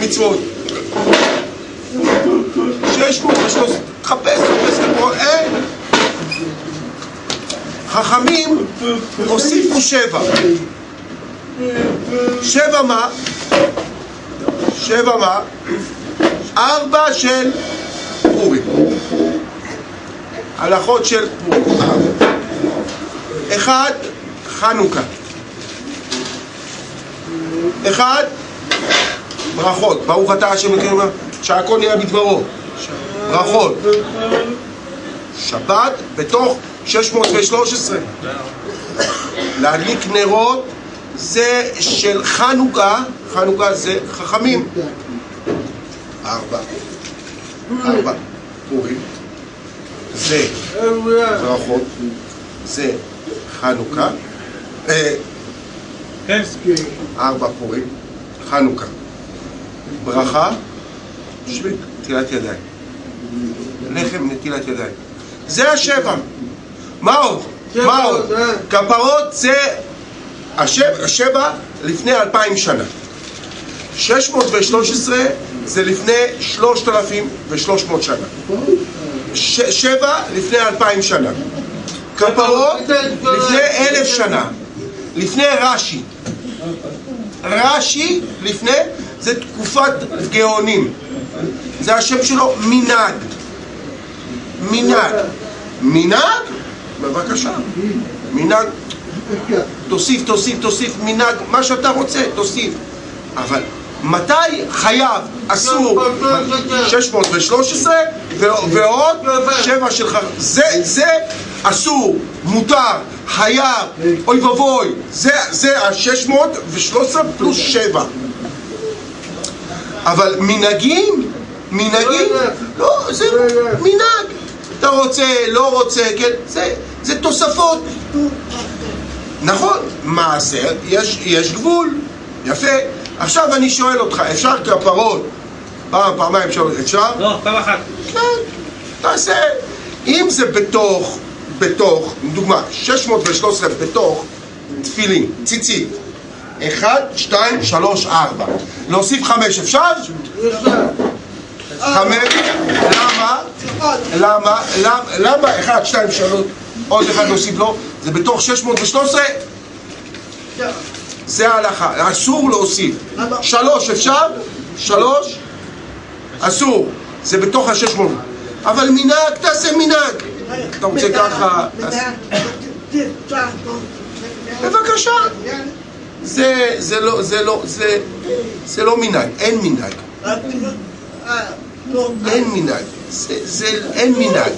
מצוות. 613, תחפש, תחפש פה, אין. חכמים הוסיפו שבע. שבע מה? שבע מה? ארבע של פורים. הלכות של פורים. אחד, חנוכה. אחד, ברכות. ברוך אתה השם אלוקינו שהכל נהיה בדברו. ברכות. שבת בתוך 613. להדליק נרות זה של חנוכה, חנוכה זה חכמים. ארבע. ארבע. פורים. זה ברכות. זה חנוכה. אה, ארבע פורים. חנוכה. ברכה, נטילת ידיים. לחם, נטילת ידיים. זה השבע. מה עוד? מה עוד? כפרות זה השבע, השבע לפני אלפיים שנה. 613 זה לפני 3,300 שנה. ש, שבע לפני אלפיים שנה. כפרות לפני אלף שנה. לפני רש"י. רש"י לפני, זה תקופת גאונים. זה השם שלו מנהג. מנהג. מנהג? בבקשה. מנהג. תוסיף, תוסיף, תוסיף מנהג, מה שאתה רוצה, תוסיף. אבל מתי חייב, אסור, 613 ועוד שבע שלך, זה, זה אסור, מותר, חייב, אוי ואבוי, זה, זה ה-613 פלוס 7. אבל מנהגים, מנהגים, לא, זה מנהג. אתה רוצה, לא רוצה, כן, זה, זה תוספות. נכון, מעשר, יש, יש גבול, יפה. עכשיו אני שואל אותך, אפשר כפרות פעם, פעמיים, אפשר? אפשר? לא, פעם אחת. כן, תעשה. אם זה בתוך, בתוך, דוגמה, 613 בתוך תפילין, ציצית. 1, 2, 3, 4. להוסיף 5 אפשר? חמש, למה? למה? למה? 1, 2, 3, עוד אחד להוסיף לו? זה בתוך 613? זה ההלכה, אסור להוסיף. שלוש אפשר? שלוש? אסור. זה בתוך השש מאות. אבל מנהג, תעשה מנהג. אתה רוצה ככה? בבקשה. זה, זה לא, זה לא, זה, זה לא מנהג, אין מנהג. אין מנהג. זה, זה, אין מנהג.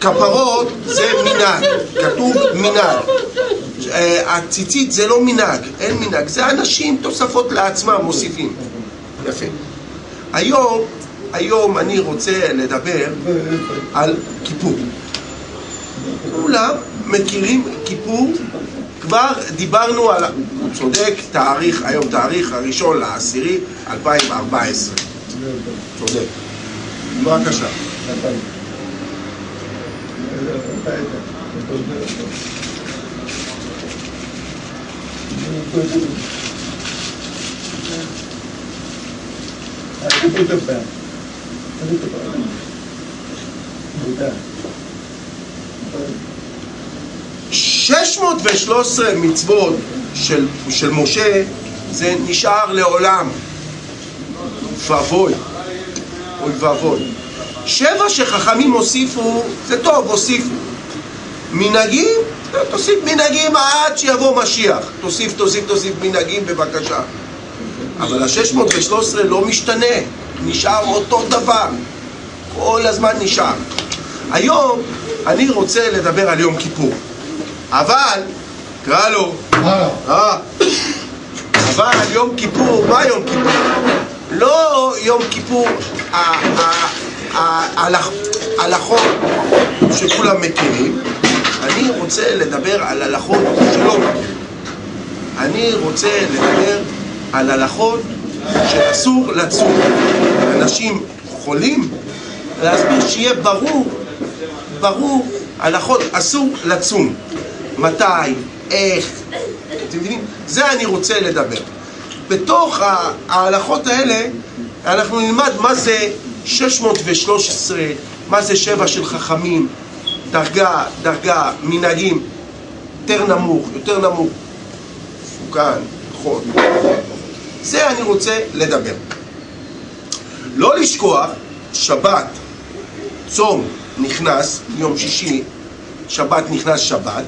כפרות זה מנהג, כתוב מנהג. אה, הציצית זה לא מנהג, אין מנהג, זה אנשים תוספות לעצמם מוסיפים. יפה. היום, היום אני רוצה לדבר על כיפור. כולם מכירים כיפור, כבר דיברנו על, הוא צודק, תאריך, היום תאריך הראשון לעשירי 2014. צודק. בבקשה. Thank you. 613 מצוות של, של משה זה נשאר לעולם. ואבוי, אוי ואבוי. שבע שחכמים הוסיפו, זה טוב, הוסיפו. מנהגים, לא, תוסיף מנהגים עד שיבוא משיח. תוסיף, תוסיף, תוסיף מנהגים בבקשה. אבל ה-613 לא משתנה, נשאר אותו דבר. כל הזמן נשאר. היום אני רוצה לדבר על יום כיפור. אבל, קרא לו. אה, אבל יום כיפור, מה יום כיפור? לא יום כיפור ההלכות שכולם מכירים. אני רוצה לדבר על הלכות שלא מכירים. אני רוצה לדבר על הלכות שאסור לצום. אנשים חולים? להסביר שיהיה ברור ברור הלכות אסור לצום מתי, איך אתם מבינים? זה אני רוצה לדבר בתוך ההלכות האלה אנחנו נלמד מה זה 613, מה זה שבע של חכמים, דרגה, דרגה, מנהגים, יותר נמוך, יותר נמוך, מסוכן, נכון. זה אני רוצה לדבר. לא לשכוח, שבת, צום נכנס, יום שישי, שבת נכנס שבת,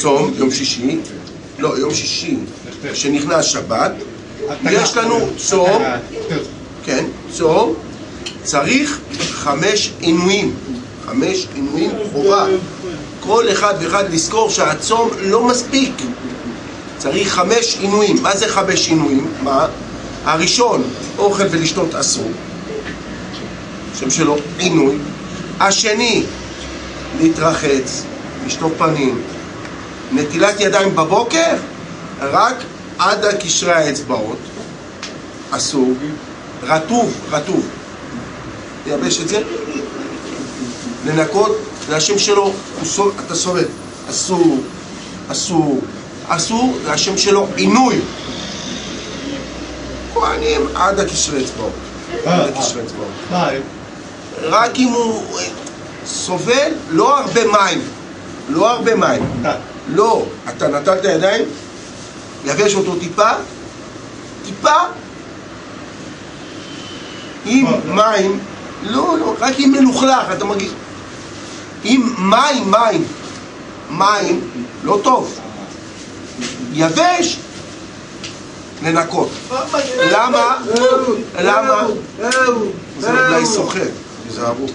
צום, יום שישי, לא, יום שישי, שנכנס שבת, יש לנו צום, כן, צום, צריך חמש עינויים, חמש עינויים חובה. כל אחד ואחד לזכור שהצום לא מספיק. צריך חמש עינויים. מה זה חמש עינויים? מה? הראשון, אוכל ולשתות אסור. שם שלו עינוי. השני, להתרחץ, לשטוף פנים. נטילת ידיים בבוקר, רק עד קשרי האצבעות. אסור. רטוב, רטוב. לייבש את זה, לנקות, זה השם שלו, אתה סובל. אסור, אסור, אסור, זה השם שלו עינוי. כהנים עד הקשרי אצבעות. עד הקשרי אצבעות. רק אם הוא סובל, לא הרבה מים. לא הרבה מים. לא, אתה נטלת ידיים, יבש אותו טיפה, טיפה, עם מים, לא, לא, רק עם מלוכלך, אתה מרגיש. עם מים, מים, מים, לא טוב. יבש, לנקות. למה? למה? זה אולי סוחט, תיזהרו.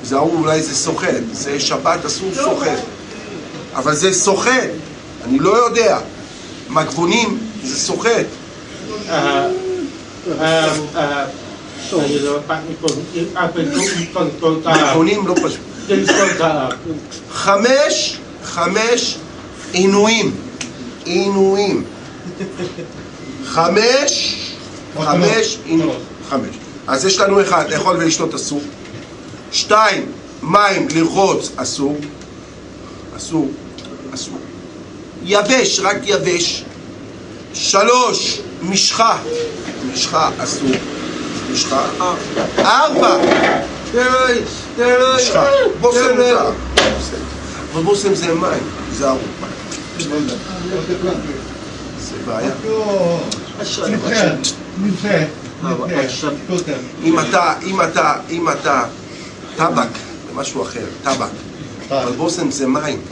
תיזהרו, אולי זה סוחט. זה שבת אסור סוחט. אבל זה סוחט, אני לא יודע. מגבונים זה סוחט. מגבונים לא פשוט. חמש, חמש עינויים. עינויים. חמש, חמש, חמש. אז יש לנו אחד, לאכול ולשתות אסור. שתיים, מים לרחוץ אסור. אסור, אסור. יבש, רק יבש. שלוש, משחה. משחה אסור. משחה. ארבע. משחה. בושם מותר. אבל בושם זה מים, זה ארוך. זה בעיה. אם אתה, אם אתה, אם אתה, טבק, זה משהו אחר, טבק. אבל בושם זה מים.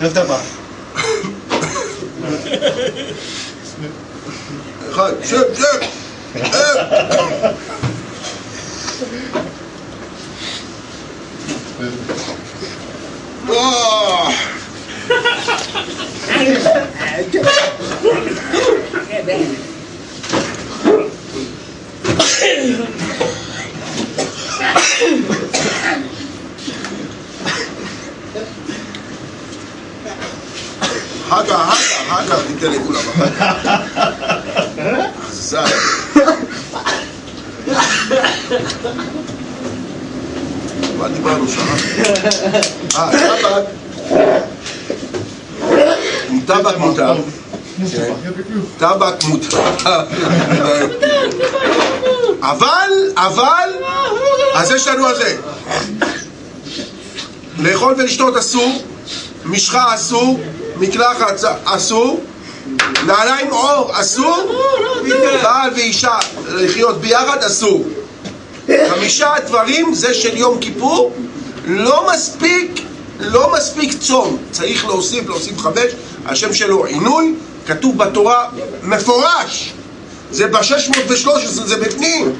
איך אתה בא? אחד, שב, שב! שב! אה, הגה, הגה, הגה, ניתן לכולם אחר זה. מה דיברנו שם? אה, טבק. טבק מותר. טבק מותר. אבל, אבל, אז יש לנו על זה. לאכול ולשתות אסור, משחה אסור, מקלחת אסור, נעליים עור אסור, בעל ואישה לחיות ביחד אסור. חמישה דברים זה של יום כיפור, לא מספיק, לא מספיק צום, צריך להוסיף, להוסיף חמש, השם שלו עינוי, כתוב בתורה מפורש, זה ב-613, זה בפנים,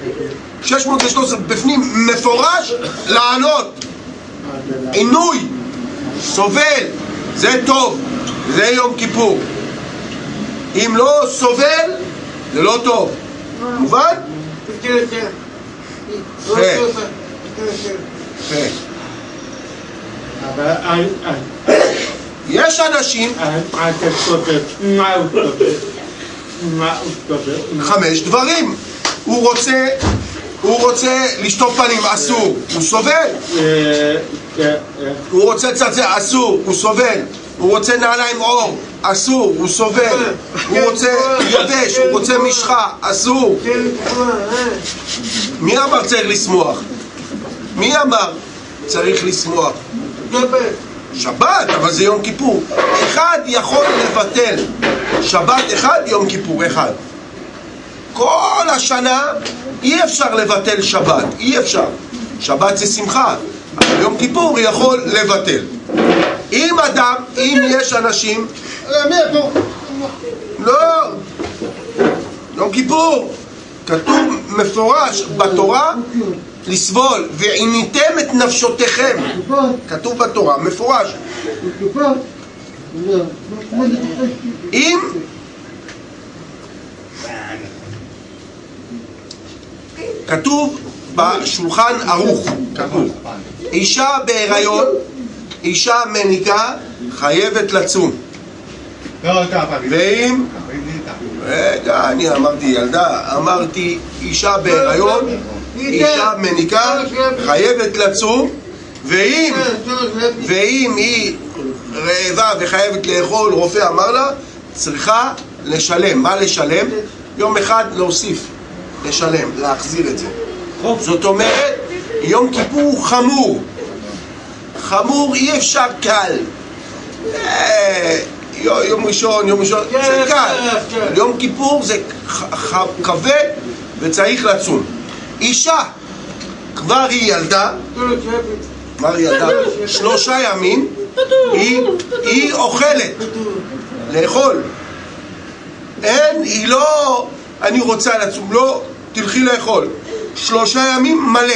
613 בפנים מפורש לענות, עינוי, סובל, זה טוב, זה יום כיפור. אם לא סובל, זה לא טוב. מובן? אבל יש אנשים? חמש דברים. הוא רוצה, הוא רוצה לשטוף פנים, אסור, הוא סובל. אה, אה, אה, הוא רוצה צעצע, אסור, הוא סובל. הוא רוצה נעליים עור, אסור, הוא סובל. הוא רוצה יבש, הוא רוצה משחה, אסור. מי אמר צריך לשמוח? מי אמר צריך לשמוח? שבת, אבל זה יום כיפור. אחד יכול לבטל שבת אחד, יום כיפור אחד. כל השנה אי אפשר לבטל שבת, אי אפשר. שבת זה שמחה, אבל יום כיפור יכול לבטל. אם אדם, אם יש אנשים... פה? לא, יום כיפור. כתוב מפורש בתורה לסבול, ועיניתם את נפשותיכם. כתוב בתורה, מפורש. אם כתוב בשולחן ערוך, כתוב, אישה בהיריון, אישה מניקה, חייבת לצום. לא. ואם, רגע, אני אמרתי ילדה, אמרתי אישה בהיריון, אישה מניקה, חייבת לצום, ואם, ואם היא רעבה וחייבת לאכול, רופא אמר לה, צריכה לשלם. מה לשלם? יום אחד להוסיף, לשלם, להחזיר את זה. זאת אומרת, יום כיפור הוא חמור. חמור אי אפשר קל. אה, יו- יום ראשון, יום ראשון, זה קל. יום כיפור זה כבד וצריך לצום. אישה, כבר היא ילדה, כבר היא ילדה, שלושה ימים, היא אוכלת, לאכול. אין, היא לא, אני רוצה לצום, לא, תלכי לאכול. שלושה ימים מלא.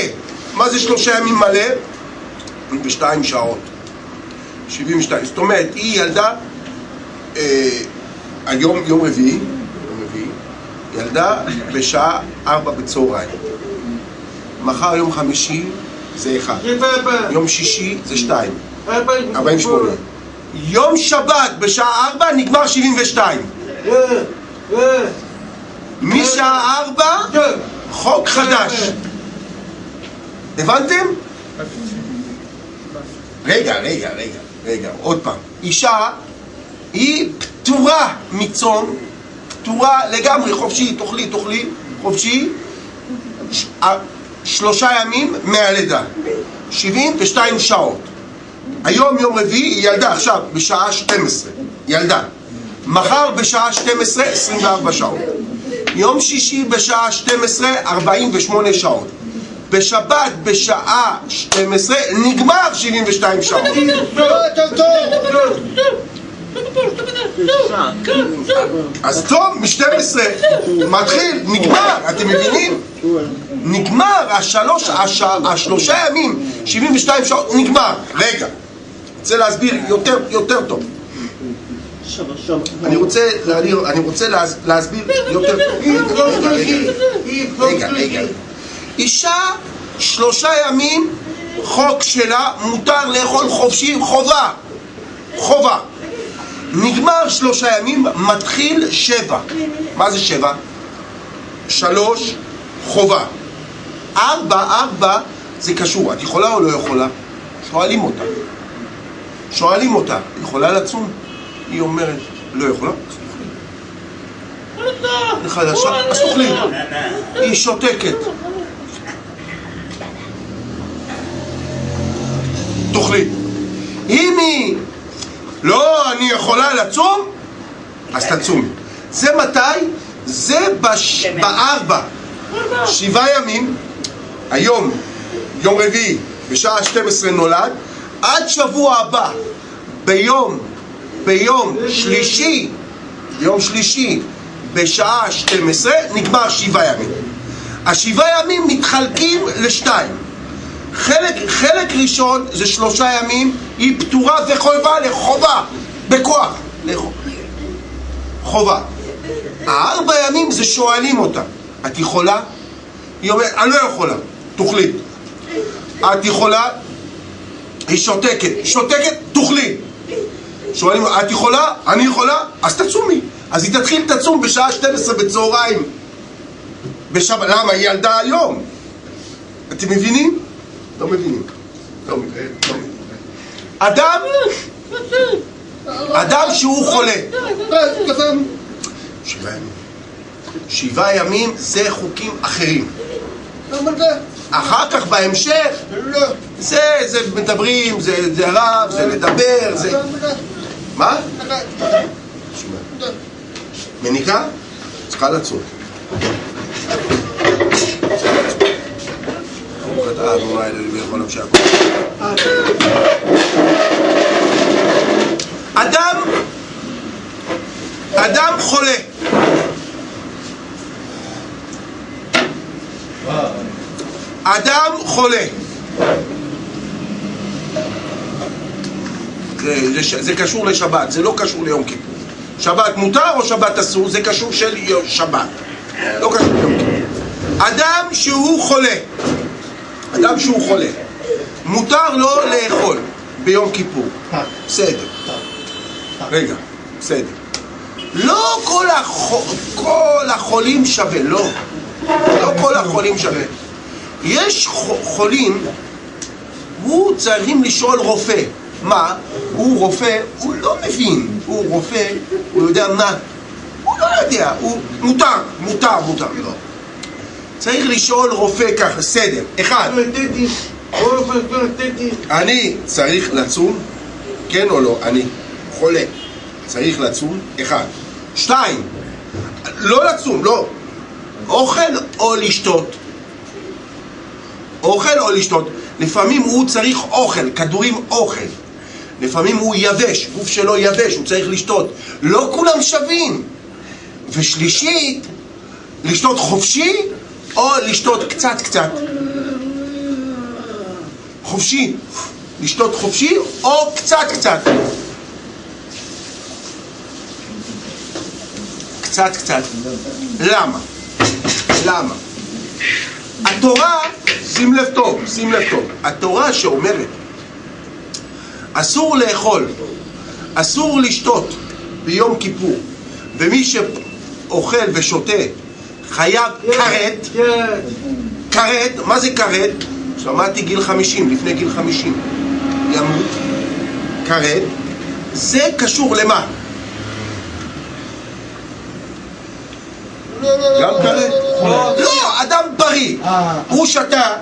מה זה שלושה ימים מלא? בשתיים שעות. 72. זאת אומרת, היא ילדה, אה, היום, יום רביעי, יום רביעי, ילדה בשעה ארבע בצהריים. מחר יום חמישי זה אחד. יום שישי זה שתיים. 48. יום שבת בשעה ארבע נגמר 72. משעה ארבע חוק חדש. הבנתם? רגע, רגע, רגע, רגע, עוד פעם. אישה היא פטורה מצום, פטורה לגמרי, חופשי, תאכלי, תאכלי, חופשי, ש- שלושה ימים מהלידה, 72 שעות. היום יום רביעי היא ילדה עכשיו בשעה 12, ילדה. מחר בשעה 12, 24 שעות. יום שישי בשעה 12, 48 שעות. בשבת בשעה 12 נגמר 72 שעות. אז טוב, מ-12 מתחיל, נגמר, אתם מבינים? נגמר, השלוש, הש, השלושה ימים, 72 שעות, נגמר. רגע, רוצה להסביר יותר, יותר טוב. אני רוצה, אני, רוצה להס, להסביר יותר טוב. רגע, רגע. אישה, שלושה ימים, חוק שלה, מותר לאכול חופשי, חובה. חובה. נגמר שלושה ימים, מתחיל שבע. מה זה שבע? שלוש, חובה. ארבע, ארבע, זה קשור. את יכולה או לא יכולה? שואלים אותה. שואלים אותה, יכולה לצום? היא אומרת, לא יכולה? אז תאכלי. היא שותקת. תאכלי. אם היא לא, אני יכולה לצום, אז תצומי. זה מתי? זה בש... בארבע. שבעה ימים, היום, יום רביעי, בשעה 12 נולד, עד שבוע הבא, ביום, ביום שלישי, ביום שלישי, בשעה 12, נגמר שבעה ימים. השבעה ימים מתחלקים לשתיים. חלק, חלק ראשון זה שלושה ימים, היא פטורה וחובה לחובה, בכוח, לחובה. חובה. הארבע ימים זה שואלים אותה, את יכולה? היא אומרת, אני לא יכולה, תאכלי. את יכולה? היא שותקת, שותקת, תאכלי. שואלים, את יכולה? אני יכולה? אז תצומי. אז היא תתחיל תצום בשעה 12 בצהריים. בשבת, למה? היא ילדה היום. אתם מבינים? לא מבינים. לא מבינים. לא. אדם, אדם שהוא חולה. שבעה ימים. שבעה ימים זה חוקים אחרים. אחר כך בהמשך, זה, זה מדברים, זה, זה רב, זה לדבר, זה... מה? מניקה? צריכה לצום. ברוך אתה אדוני אלוהים ויכול נפשי הכל. אדם, אדם חולה. אדם חולה. זה, זה, קשור לשבת, זה לא קשור ליום כיפור. שבת מותר או שבת אסור? זה קשור של שבת. לא קשור ליום כיפור. אדם שהוא חולה, אדם שהוא חולה, מותר לו לאכול ביום כיפור. בסדר. רגע, בסדר. לא כל, החו... כל החולים שווה, לא. לא כל החולים שווה. יש חולים, הוא צריכים לשאול רופא. מה? הוא רופא, הוא לא מבין. הוא רופא, הוא יודע מה. הוא לא יודע, הוא... מותר, מותר, מותר, לא. צריך לשאול רופא ככה, סדר. אחד, אני צריך לצום? כן או לא? אני חולה. צריך לצום? אחד. שתיים, לא לצום, לא. אוכל או לשתות? אוכל או לשתות? לפעמים הוא צריך אוכל, כדורים אוכל. לפעמים הוא יבש, גוף שלו יבש, הוא צריך לשתות. לא כולם שווים. ושלישית, לשתות חופשי או לשתות קצת קצת. חופשי. לשתות חופשי או קצת קצת. קצת קצת. למה? למה? התורה, שים לב טוב, שים לב טוב, התורה שאומרת אסור לאכול, אסור לשתות ביום כיפור, ומי שאוכל ושותה חייב כרת, כרת, מה זה כרת? שמעתי גיל 50, לפני גיל 50, ימות, כרת, זה קשור למה? גם כרת? לא, אדם בריא, הוא שתה.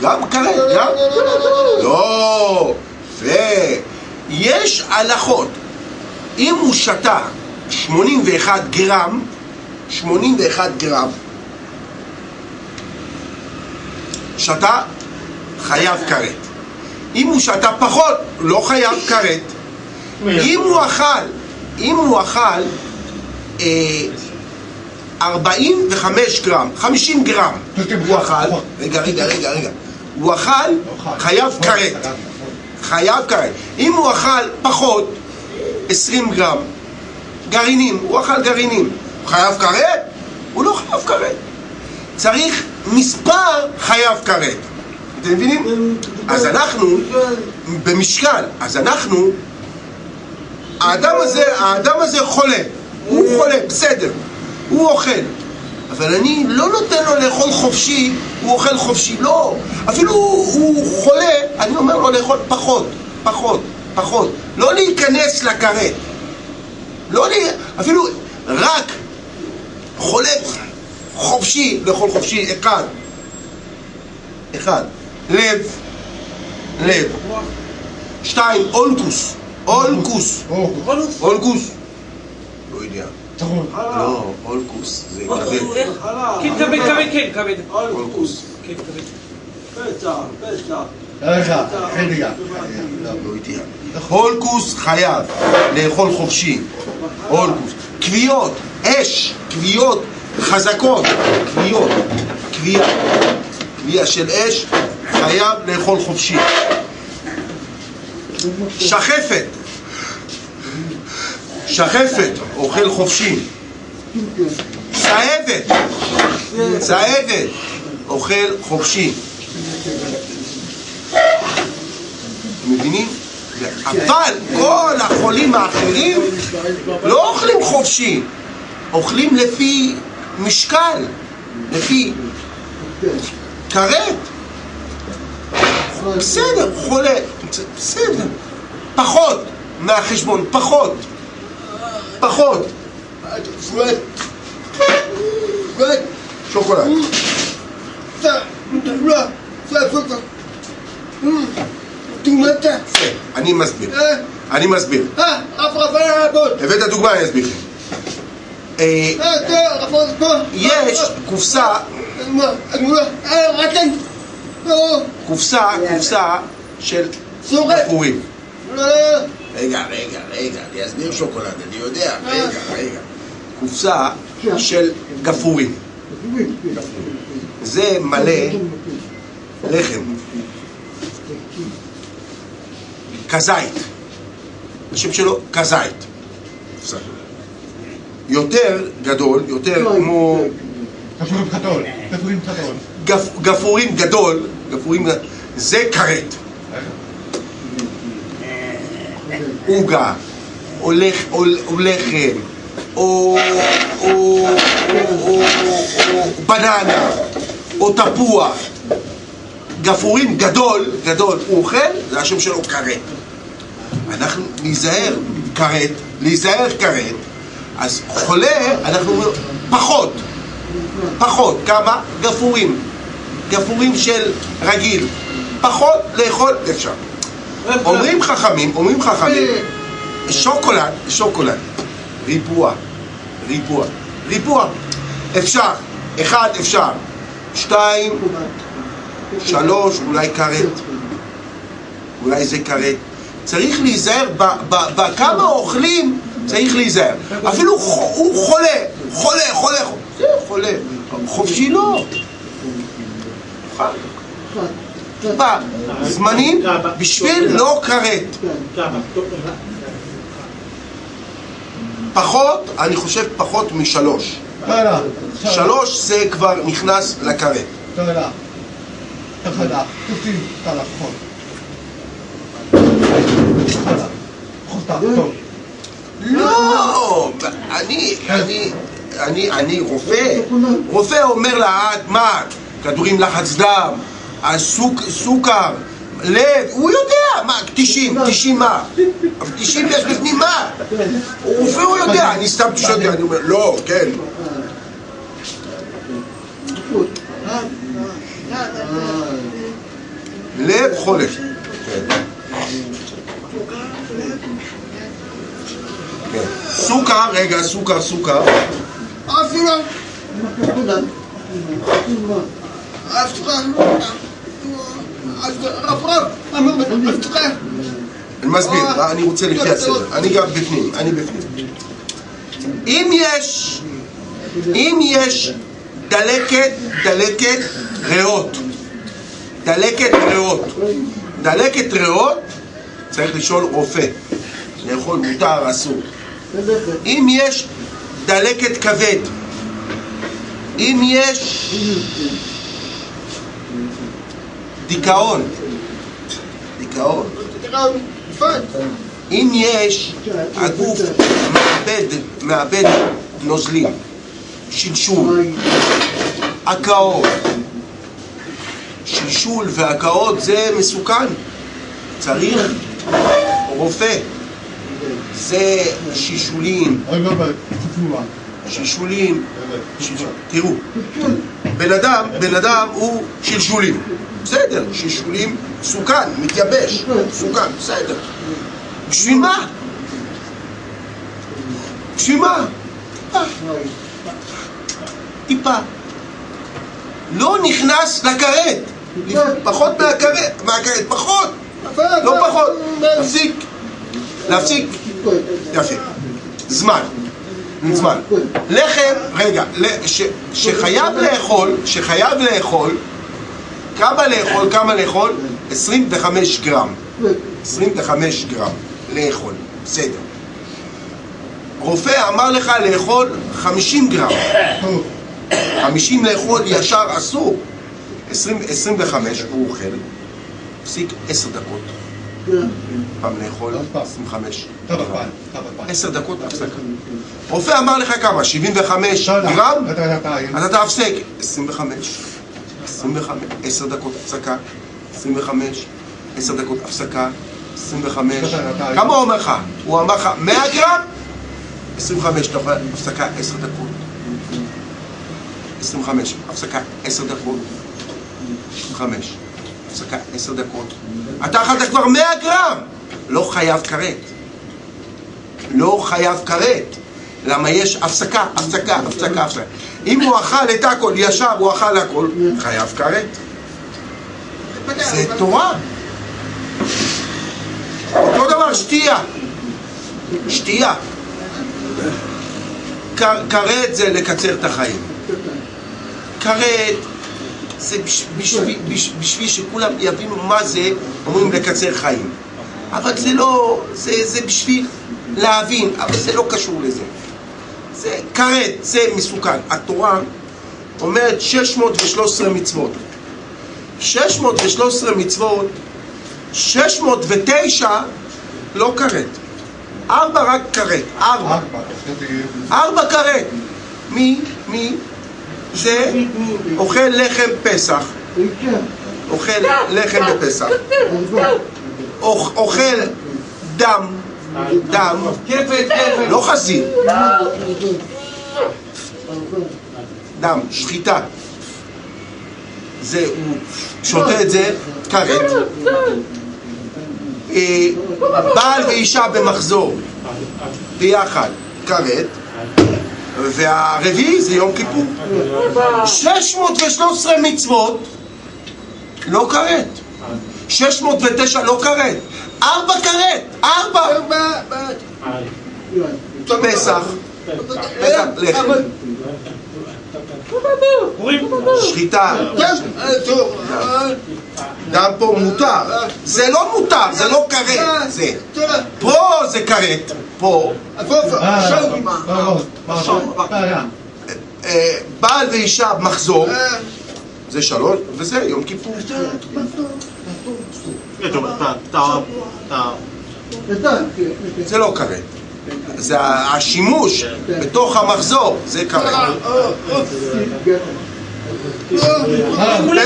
גם כרת, גם? לא, ויש הלכות, אם הוא שתה 81 גרם, 81 גרם, שתה, חייב כרת. אם הוא שתה פחות, לא חייב כרת. אם הוא אכל, אם הוא אכל אה, 45 גרם, 50 גרם, הוא אכל, רגע, רגע, רגע, רגע, הוא אכל, חייב כרת, חייב כרת. אם הוא אכל פחות, 20 גרם, גרעינים, הוא אכל גרעינים, הוא חייב כרת? הוא לא חייב כרת. צריך מספר חייב כרת. אתם מבינים? אז אנחנו, במשקל, אז אנחנו, האדם הזה, האדם הזה חולה, הוא חולה, בסדר, הוא אוכל, אבל אני לא נותן לו לאכול חופשי, הוא אוכל חופשי, לא, אפילו הוא חולה, אני אומר לו לאכול פחות, פחות, פחות, לא להיכנס לכרת, לא לי, אפילו רק חולה חופשי, לאכול חופשי, אחד, אחד, לב, לב, שתיים, אולקוס, אולקוס, אולקוס, לא יודע, לא, אולקוס, זה כבד, כן, כבד, כבד, כן, כבד. אולקוס, כן, כבד. הולקוס חייב לאכול חופשי, הולקוס, כוויות, אש, כוויות חזקות, כוויות, כוויה, כוויה של אש, חייב לאכול חופשי. שחפת, שחפת, אוכל חופשי. צהבת, צהבת, אוכל חופשי. אבל כל החולים האחרים לא אוכלים חופשי, אוכלים לפי משקל, לפי כרת. בסדר, חולה, בסדר. פחות מהחשבון, פחות. פחות. Fred. Fred. שוקולד. Tu m'entends אני מסביר. Hein אני מסביר. Ah, après, voilà la bonne. הבאת דוגמה, אני אסביר. אה, toi. יש קופסה, קופסה, קופסה של. בחורים. Là. רגע, רגע, רגע, אני אסביר שוקולד, אני יודע, רגע, רגע. קופסה של גפרורים. זה מלא לחם. כזית. השם שלו כזית. יותר גדול, יותר כמו כפורים חתול, כפורים חתול. גפ, גפרורים גדול, גפרורים, זה כרת. עוגה, או לח- או- או לחם, או, בננה, או תפוח. גפרורים גדול, גדול, הוא אוכל, זה השם שלו כרת. אנחנו ניזהר כרת, להיזהר כרת, אז חולה, אנחנו אומרים, פחות, פחות, כמה? גפרורים. גפרורים של רגיל. פחות לאכול אפשר. אומרים חכמים, אומרים חכמים, שוקולד, שוקולד, ריבוע, ריבוע, ריבוע, אפשר, אחד אפשר, שתיים, שלוש, אולי כרת, אולי זה כרת. צריך להיזהר, בכמה אוכלים צריך להיזהר. אפילו הוא חולה, חולה, חולה, חולה, זה חולה, חופשי לא. טיפה זמנים בשביל לא כרת. פחות, אני חושב פחות משלוש. שלוש זה כבר נכנס לכרת. תודה. תודה. תודה. לא, אני, אני, אני, רופא. רופא אומר לה, "את מה, כדורים לחץ דם, סוכר, לב, הוא יודע, מה, 90, 90 מה? אבל 90 יש בפנים מה? רופא הוא יודע, אני סתם שואל, אני אומר, לא, כן. לב חולה. סוכר, רגע, סוכר, סוכר. Frère. Après, frère. אני מסביר, אני רוצה לפי הסדר. אני גם בפנים, אני בפנים. אם יש, אם יש דלקת, דלקת ריאות, דלקת ריאות, דלקת ריאות, צריך לשאול רופא. לאכול מותר, אסור. אם יש דלקת כבד, אם יש דיכאון, דיכאון, אם יש, הגוף מאבד, מאבד נוזלים, שלשול, הקאות, שלשול והקאות זה מסוכן, צריך רופא, זה שישולים, שלשול. תראו, בן אדם, בן אדם הוא שלשולים, בסדר, שלשולים מסוכן, מתייבש, מסוכן, בסדר. בשביל מה? בשביל מה? טיפה. טיפה. לא נכנס לכרת, פחות מהכרת, פחות, לא פחות, להפסיק, להפסיק, יפה, זמן, זמן. לחם, רגע, שחייב לאכול, שחייב לאכול, כמה לאכול, כמה לאכול? 25 גרם. 25 גרם לאכול, בסדר. רופא אמר לך לאכול 50 גרם. טוב. 50 לאכול ישר אסור. 20, 25 הוא אוכל, הפסיק 10 דקות. פעם לאכול עוד פעם. 25 כמה גרם. פעם? כמה פעם? עשר דקות הפסקה. רופא אמר לך כמה? 75 תודה. גרם? תודה, תודה. אז אתה הפסק. 25, 25, 10 דקות הפסקה, 25, 10 דקות הפסקה, 25. כמה הוא אומר לך? הוא אמר לך 100 גרם? 25, אתה יכול הפסקה 10 דקות. 25, הפסקה 10 דקות. 25, הפסקה 10 דקות. אתה אכלת כבר 100 גרם! לא חייב כרת. לא חייב כרת. למה יש הפסקה, הפסקה, הפסקה, הפסקה. אם הוא אכל את הכל, ישב, הוא אכל הכל, חייב כרת. זה תורה. אותו דבר שתייה. שתייה. כרת זה לקצר את החיים. כרת זה בש- בשביל, בש- בשביל שכולם יבינו מה זה, אומרים לקצר חיים. אבל זה לא, זה, זה בשביל להבין, אבל זה לא קשור לזה. זה כרת, זה מסוכן. התורה אומרת 613 מצוות. 613 מצוות, 609 לא כרת. ארבע רק כרת, ארבע. ארבע כרת. מי? מי? זה אוכל לחם פסח. אוכל לחם בפסח. אוכ- אוכל דם. דם. לא חזיר. דם, שחיטה. זה, הוא שותה את זה כרת. אה, בעל ואישה במחזור ביחד כרת. והרביעי זה יום כיפור. 613 מצוות לא כרת. 609 לא כרת. ארבע כרת. ארבע. פסח. לחם. שחיטה. דם פה מותר. זה לא מותר, זה לא כרת. זה. פה זה כרת. פה. אה. אה, בעל ואישה מחזור. זה שלוש, וזה יום כיפור. זה לא כרת. זה השימוש בתוך המחזור, זה. כולם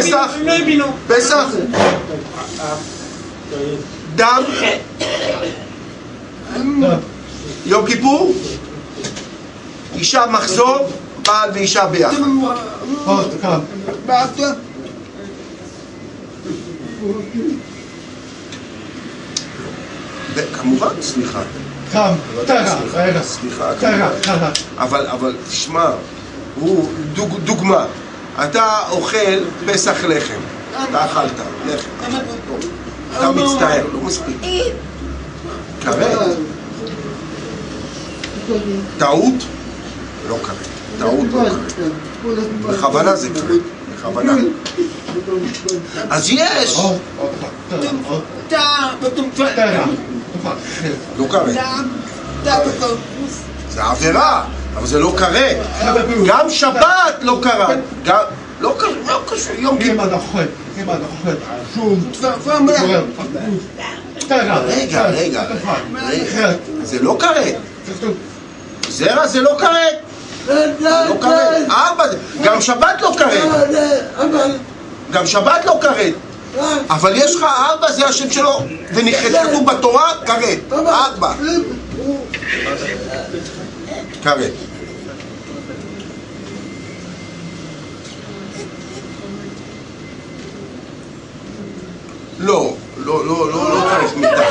פסח. לא. פסח, דם, יום כיפור, אישה מחזור, בעל ואישה ביחד. וכמובן, סליחה, רגע. סליחה. אבל, אבל, תשמע, הוא דוג, דוגמה, אתה אוכל פסח לחם, אתה אכלת לחם, אתה מצטער, לא מספיק. כרת, טעות, לא כרת, טעות לא כרת, בכוונה זה כרת, בכוונה. אז יש, לא כרת, זה עבירה, אבל זה לא כרת. גם שבת לא כרת, גם, לא לא קשור, יום אם כיפור. רגע, רגע, רגע, זה לא כרת. זרע זה לא כרת, לא כרת, גם שבת לא כרת, גם שבת לא כרת, אבל יש לך ארבע זה השם שלו, וכתוב בתורה כרת, ארבע, כרת. לא, לא, לא, לא, לא צריך מיטה.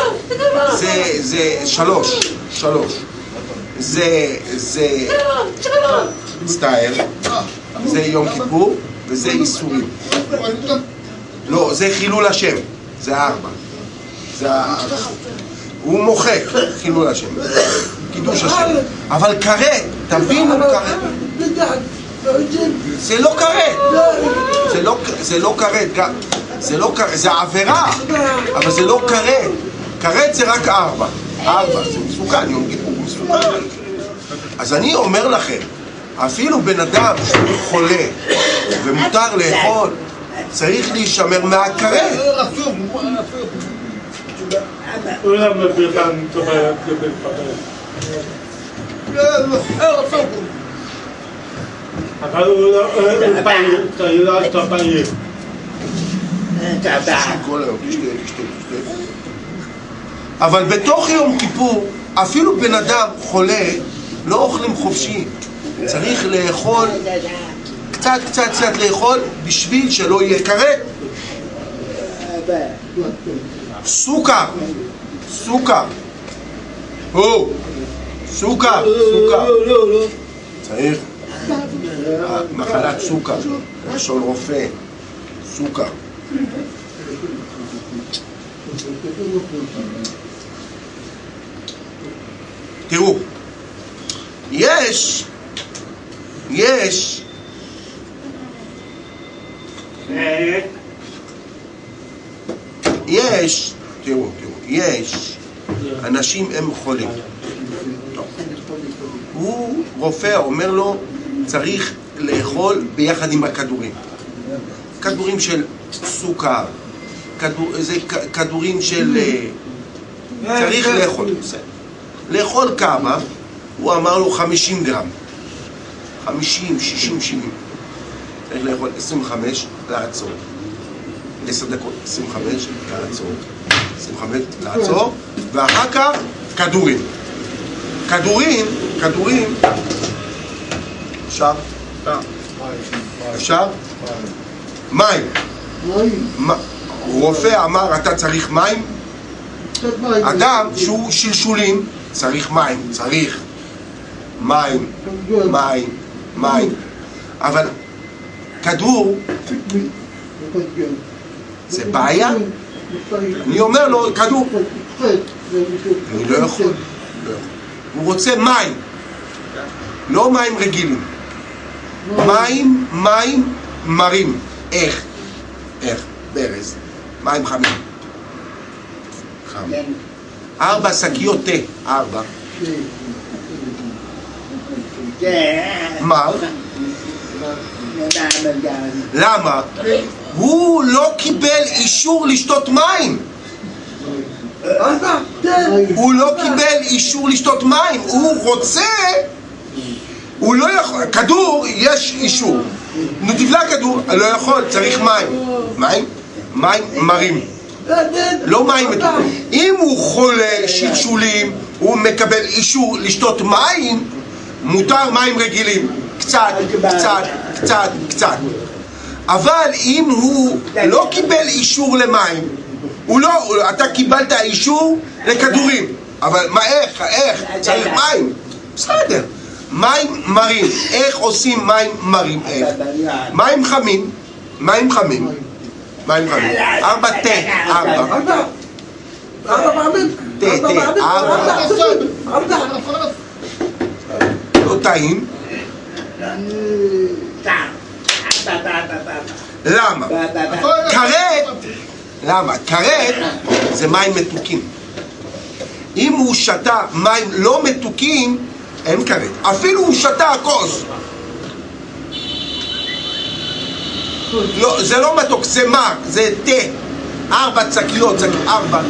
זה, זה שלוש, שלוש. זה, זה, מצטער, זה יום כיפור וזה איסורים. לא, זה חילול השם, זה ארבע. הוא מוחק חילול השם, קידוש השם. אבל כרת, תבינו כרת. זה לא כרת. זה לא, לא כרת, זה לא כרת, זה עבירה, אבל זה לא כרת. כרת זה רק ארבע. ארבע, זה מסוכן, יום הוא מסוכן. אז אני אומר לכם, אפילו בן אדם שהוא חולה ומותר לאכול, צריך להישמר הוא לא לא. אבל בתוך יום כיפור, אפילו בן אדם חולה, לא אוכלים חופשי. צריך לאכול, קצת קצת קצת לאכול, בשביל שלא יהיה כרת. סוכר, סוכר. או, סוכר, סוכר. צריך. מחלת סוכר, לשון רופא, סוכר. תראו, יש, יש, יש, תראו, תראו, יש, אנשים הם חולים. הוא, רופא, אומר לו, צריך לאכול ביחד עם הכדורים. כדורים של סוכר, כדור, זה כדורים של... אה, צריך לאכול, בסדר. לאכול כמה? הוא אמר לו 50 גרם. 50, 60, 70. צריך לאכול 25, לעצור. 10 דקות, 25, לעצור. 25, לעצור, ואחר כך כדורים. כדורים, כדורים, אפשר? אפשר? מים. רופא אמר אתה צריך מים? אדם שהוא שלשולים צריך מים, צריך מים, מים, מים אבל כדור זה בעיה? אני אומר לו כדור אני לא יכול. הוא רוצה מים לא מים רגילים מים, מים מרים איך? איך? ברז מים חמים ארבע שקיות תה, ארבע מה? למה? הוא לא קיבל אישור לשתות מים הוא לא קיבל אישור לשתות מים הוא רוצה הוא לא יכול, כדור יש אישור נו תבלע כדור, לא יכול, צריך מים מים? מים מרים לא מים מתוקים. אם הוא חולה שלשולים, הוא מקבל אישור לשתות מים, מותר מים רגילים. קצת, קצת, קצת, קצת. אבל אם הוא לא קיבל אישור למים, הוא לא, אתה קיבלת אישור לכדורים. אבל מה, איך, איך? צריך מים. בסדר. מים מרים. איך עושים מים מרים? איך? מים חמים. מים חמים. מים חמים. ארבע תה. ארבע. ארבע פעמים? תה, תה. ארבע. לא טעים. למה? כרת, למה? כרת זה מים מתוקים. אם הוא שתה מים לא מתוקים, אין כרת. אפילו הוא שתה כוס. לא, זה לא מתוק, זה מר, זה תה. ארבע צקיות, צק... ארבע.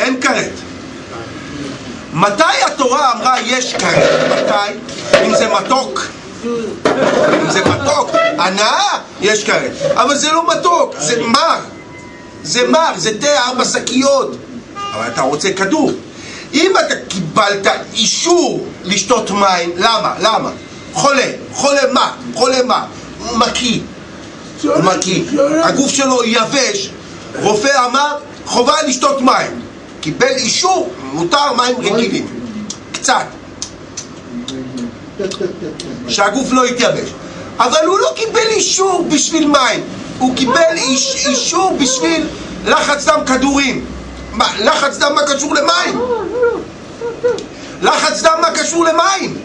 אין כרת. מתי התורה אמרה יש כרת? מתי? אם זה מתוק. אם זה מתוק, הנאה, יש כרת. אבל זה לא מתוק, זה מר. זה מר, זה תה ארבע שקיות. אבל אתה רוצה כדור. אם אתה קיבלת אישור לשתות מים, למה? למה? חולה, חולה מה? חולה מה? מקיא. הוא מקיא. הגוף שלו יבש. רופא אמר, חובה לשתות מים. קיבל אישור, מותר מים רגילים. קצת. שהגוף לא יתייבש. אבל הוא לא קיבל אישור בשביל מים, הוא קיבל איש, אישור בשביל לחץ דם כדורים. מה, לחץ דם מה קשור למים? לחץ דם מה קשור למים?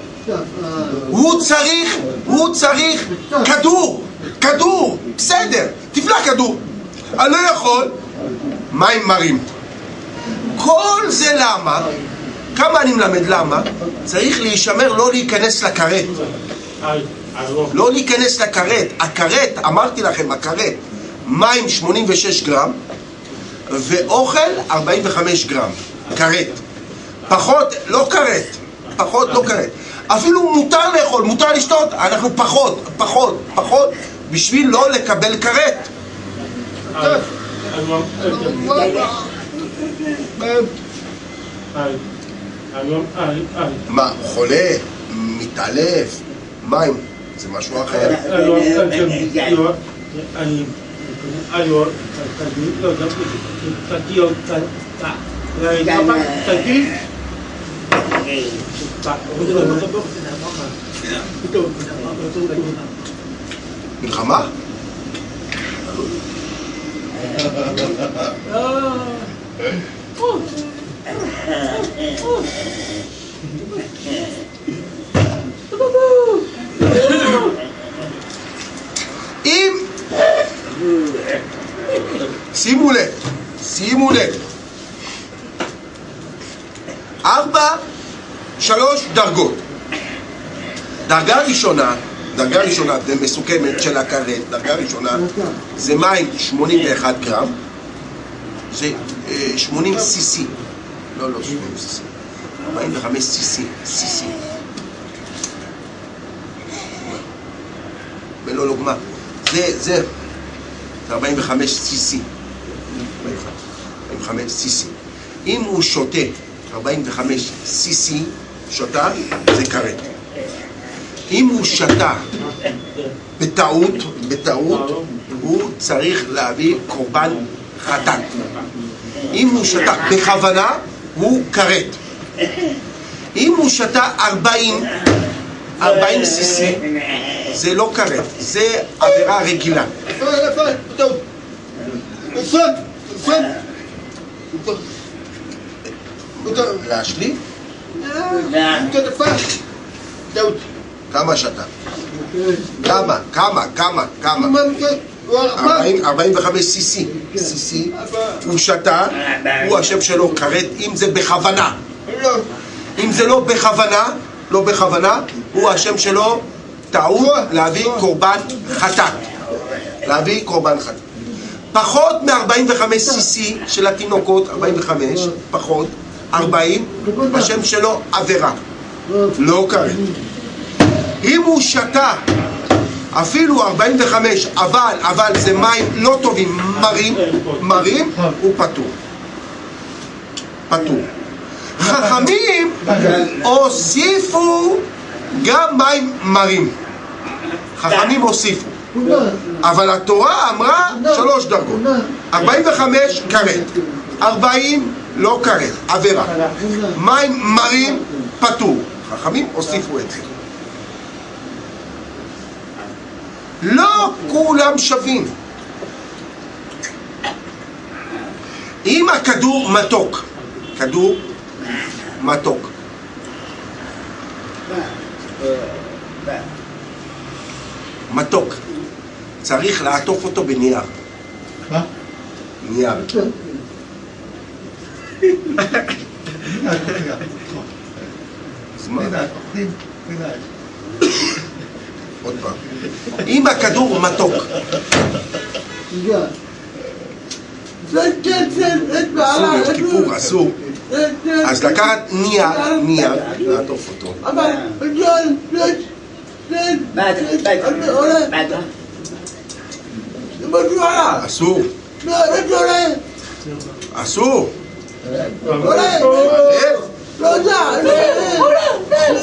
הוא צריך, הוא צריך כדור, כדור, בסדר, תבלע כדור. אני לא יכול, מים מרים. כל זה למה? כמה אני מלמד למה? צריך להישמר לא להיכנס לכרת. לא. לא להיכנס לכרת. הכרת, אמרתי לכם, הכרת, מים 86 גרם, ואוכל 45 גרם. כרת. פחות, לא כרת. פחות, לא כרת. אפילו מותר לאכול, מותר לשתות, אנחנו פחות, פחות, פחות, בשביל לא לקבל כרת. מה, חולה, מתעלף, מים, זה משהו אחר. מלחמה? אם... שימו לב, שימו לב. ארבע, שלוש דרגות. דרגה ראשונה, דרגה ראשונה ומסוכמת של הכרת, דרגה ראשונה זה מים 81 גרם, זה 80 cc, לא, לא 80 cc, 45 cc, cc. ולא לוגמה. זה, זה, זה 45 cc. 45 cc. אם הוא שותה 45 cc, שותה, זה כרת. אם הוא שתה בטעות, בטעות, הוא צריך להביא קורבן חטאת. אם הוא שתה בכוונה, הוא כרת. אם הוא שתה 40, 40 cc, זה לא כרת, זה עבירה רגילה. להשלים? טעות. כמה שתה? כמה? כמה? כמה? כמה? מה נפל? הוא ארבע. 40, 45 cc. cc. הוא שתה, הוא השם שלו כרת, אם זה בכוונה. אם זה לא בכוונה, לא בכוונה, הוא השם שלו טעות להביא קורבן חטאת. להביא קורבן חטאת. פחות מ-45 cc של התינוקות, 45, פחות, 40, השם שלו עבירה. לא כרת. אם הוא שתה אפילו 45, אבל, אבל זה מים לא טובים, מרים, מרים, הוא פטור. פטור. חכמים הוסיפו גם מים מרים. חכמים הוסיפו. אבל התורה אמרה שלוש דרגות. 45 כרת, 40 לא כרת, עבירה. מים מרים פטור. חכמים הוסיפו את זה. לא כולם שווים. אם הכדור מתוק, כדור מתוק, מתוק, צריך לעטוף אותו בנייר. מה? נייר. אז מה? עוד פעם. אם הכדור מתוק, אסור, יש כיפור, אסור. אז לקחת נייר, נייר, לעטוף אותו. אסור, אסור. לב,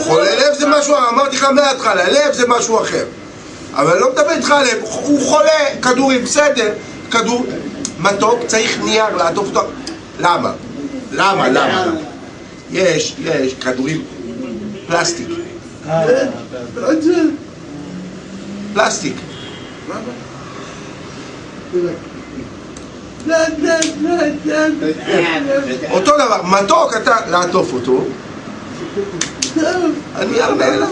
חולה לב זה משהו, אמרתי לך מההתחלה, לב זה משהו אחר. אבל אני לא מדבר איתך על לב, הוא חולה, כדורים, בסדר, כדור מתוק, צריך נייר לעטוף אותו. למה? למה? למה? יש, יש כדורים פלסטיק, פלסטיק. אותו דבר, מתוק אתה לעטוף אותו, אני לך.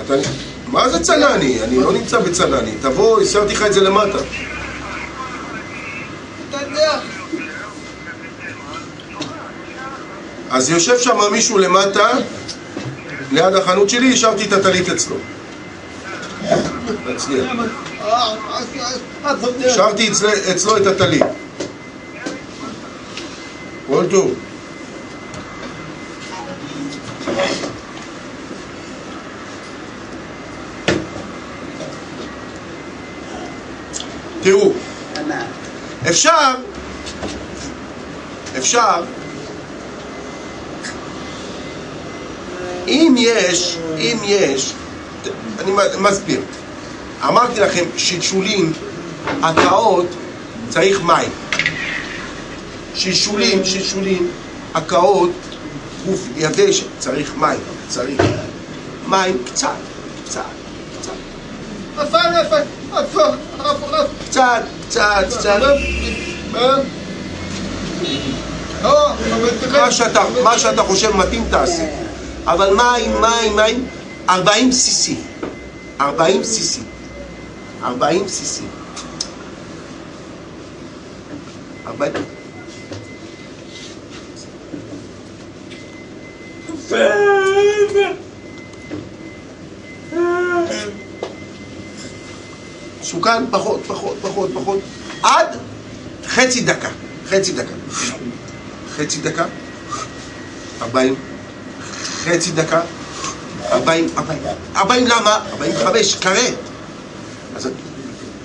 אתה מה זה צנני? אני לא נמצא בצנני. תבוא, השארתי לך את זה למטה. אז יושב שם מישהו למטה, ליד החנות שלי, השארתי את הטלית אצלו. תצליח. השארתי אצל- אצלו את הטלית. כל טוב. תראו, אפשר, אפשר, אם יש, אם יש, אני מסביר. אמרתי לכם, שלשולים, הקאות, צריך מים. שלשולים, שלשולים, הקאות, גוף יבש, צריך מים, צריך מים קצת, קצת, קצת, קצת, קצת, קצת. מה שאתה, מה שאתה חושב מתאים תעשה. אבל מים, מים, מים, 40 cc. 40 cc. 40 cc. 40... סוכן פחות, פחות, פחות, פחות, עד חצי דקה, חצי דקה. חצי דקה, 40, חצי דקה, 40, 40, 40 למה? 45, כרת. אז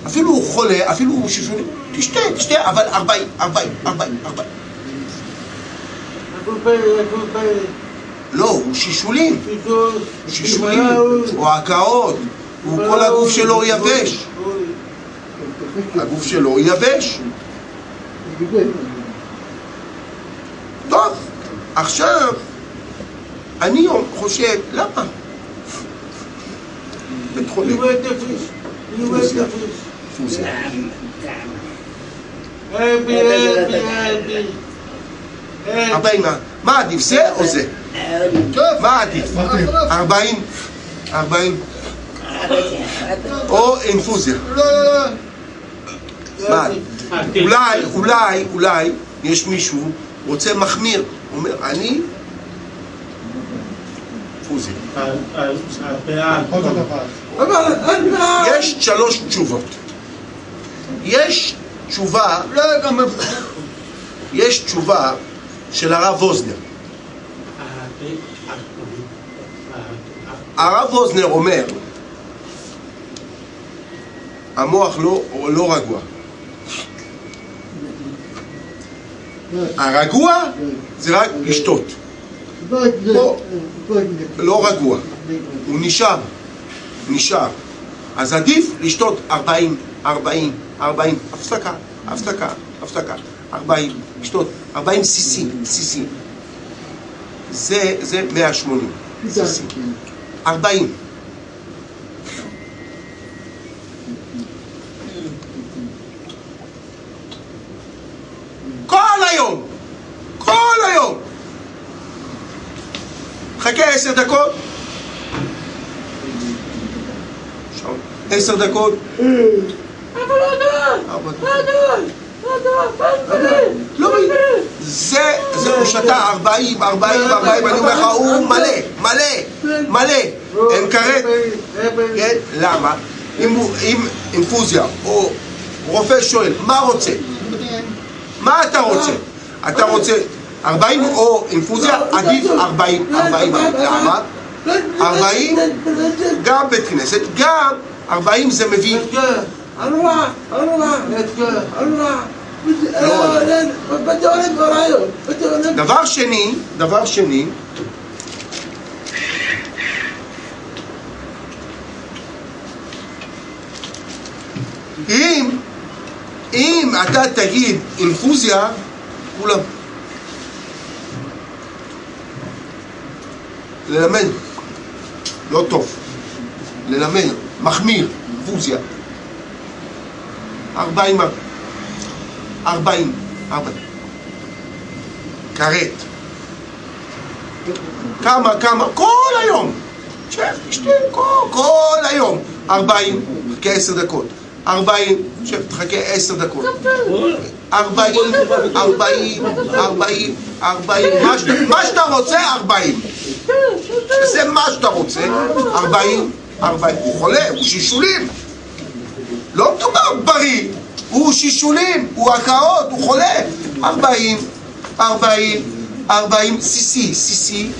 אפילו הוא חולה, אפילו הוא שישוני, תשתה, תשתה, אבל 40, 40, 40, 40. לא, הוא שישולים, שישולים, או הקאות, הוא כל הגוף שלו יבש, הגוף שלו יבש. טוב, עכשיו, אני חושב, למה? בית חולים. ארבעים, מה- מה עדיף, זה או זה? מה עדיף? ארבעים, ארבעים, או אינפוזיה. לא, לא, לא. אולי, אולי, אולי, יש מישהו רוצה מחמיר, אומר, אני דבר. יש שלוש תשובות. יש תשובה, לא, גם... יש תשובה של הרב ווזנר. הרב ווזנר אומר, המוח לא, לא רגוע. הרגוע זה רק לשתות, לא רגוע, הוא נשאר, נשאר. אז עדיף לשתות 40, 40, 40, הפסקה, הפסקה, הפסקה, 40, לשתות 40 cc, cc. זה, זה 180 cc. 40. כל היום! כל היום! חכה עשר דקות. עשר דקות. ארבע דקות. לא, זה, זה הוא שתה 40, 40, 40, אני אומר לך, הוא מלא, מלא, מלא, אין כרת, כן? למה? אם אינפוזיה או רופא שואל, מה רוצה? מה אתה רוצה? אתה רוצה 40 או אינפוזיה? עדיף 40, 40, למה? 40 גם בית כנסת, גם 40 זה מביא דבר שני, דבר שני, אם, אם אתה תגיד אינפוזיה, כולם. ללמד, לא טוב. ללמד, מחמיר, אינפוזיה. ארבעים, ארבעים, ארבעים. כרת. כמה, כמה, כל היום. שב, תשתה כל, כל היום. ארבעים, חכה עשר דקות. ארבעים, שב, תחכה עשר דקות. ארבעים, ארבעים, ארבעים, ארבעים, מה שאתה- רוצה, ארבעים. זה מה שאתה רוצה, ארבעים, ארבעים. הוא חולה, הוא שישולים. לא מדובר בריא, הוא שישולים, הוא הקאות, הוא חולה. ארבעים, ארבעים, ארבעים, סיסי, סיסי.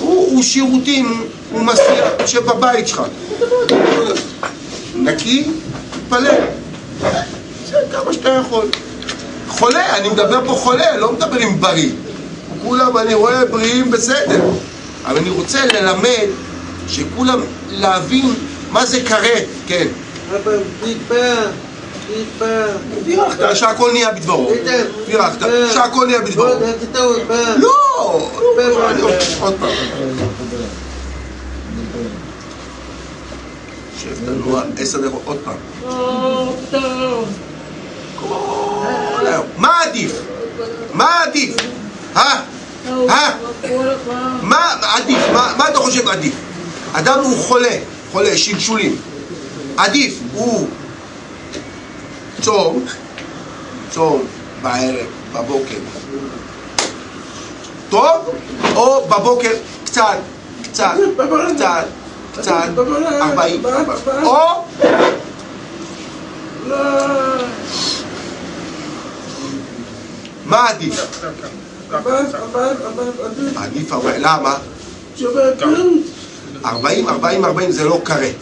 הוא שירותים, הוא מסתיר, יושב בבית שלך. נקי, תתפלל. זה כמה שאתה יכול. חולה, אני מדבר פה חולה, לא מדבר עם בריא. כולם, אני רואה בריאים בסדר. אבל אני רוצה ללמד, שכולם להבין מה זה כרת, כן. אבא, תתפלל, תתפלל. בירכת, שהכל נהיה בדברו. בירכת, שהכל נהיה בדברו. לא! אני עוד- עוד פעם. שב תנוע עשר דקות, עוד פעם. מה עדיף? מה עדיף? אה? אה? מה עדיף? מה אתה חושב עדיף? אדם הוא חולה, חולה, שלשולים. עדיף הוא צום, צום בערב, בבוקר. טוב, או בבוקר קצת, קצת, קצת, קצת, ארבעים, או מה עדיף? עדיף ארבעים, למה? ארבעים, ארבעים, ארבעים זה לא כרת.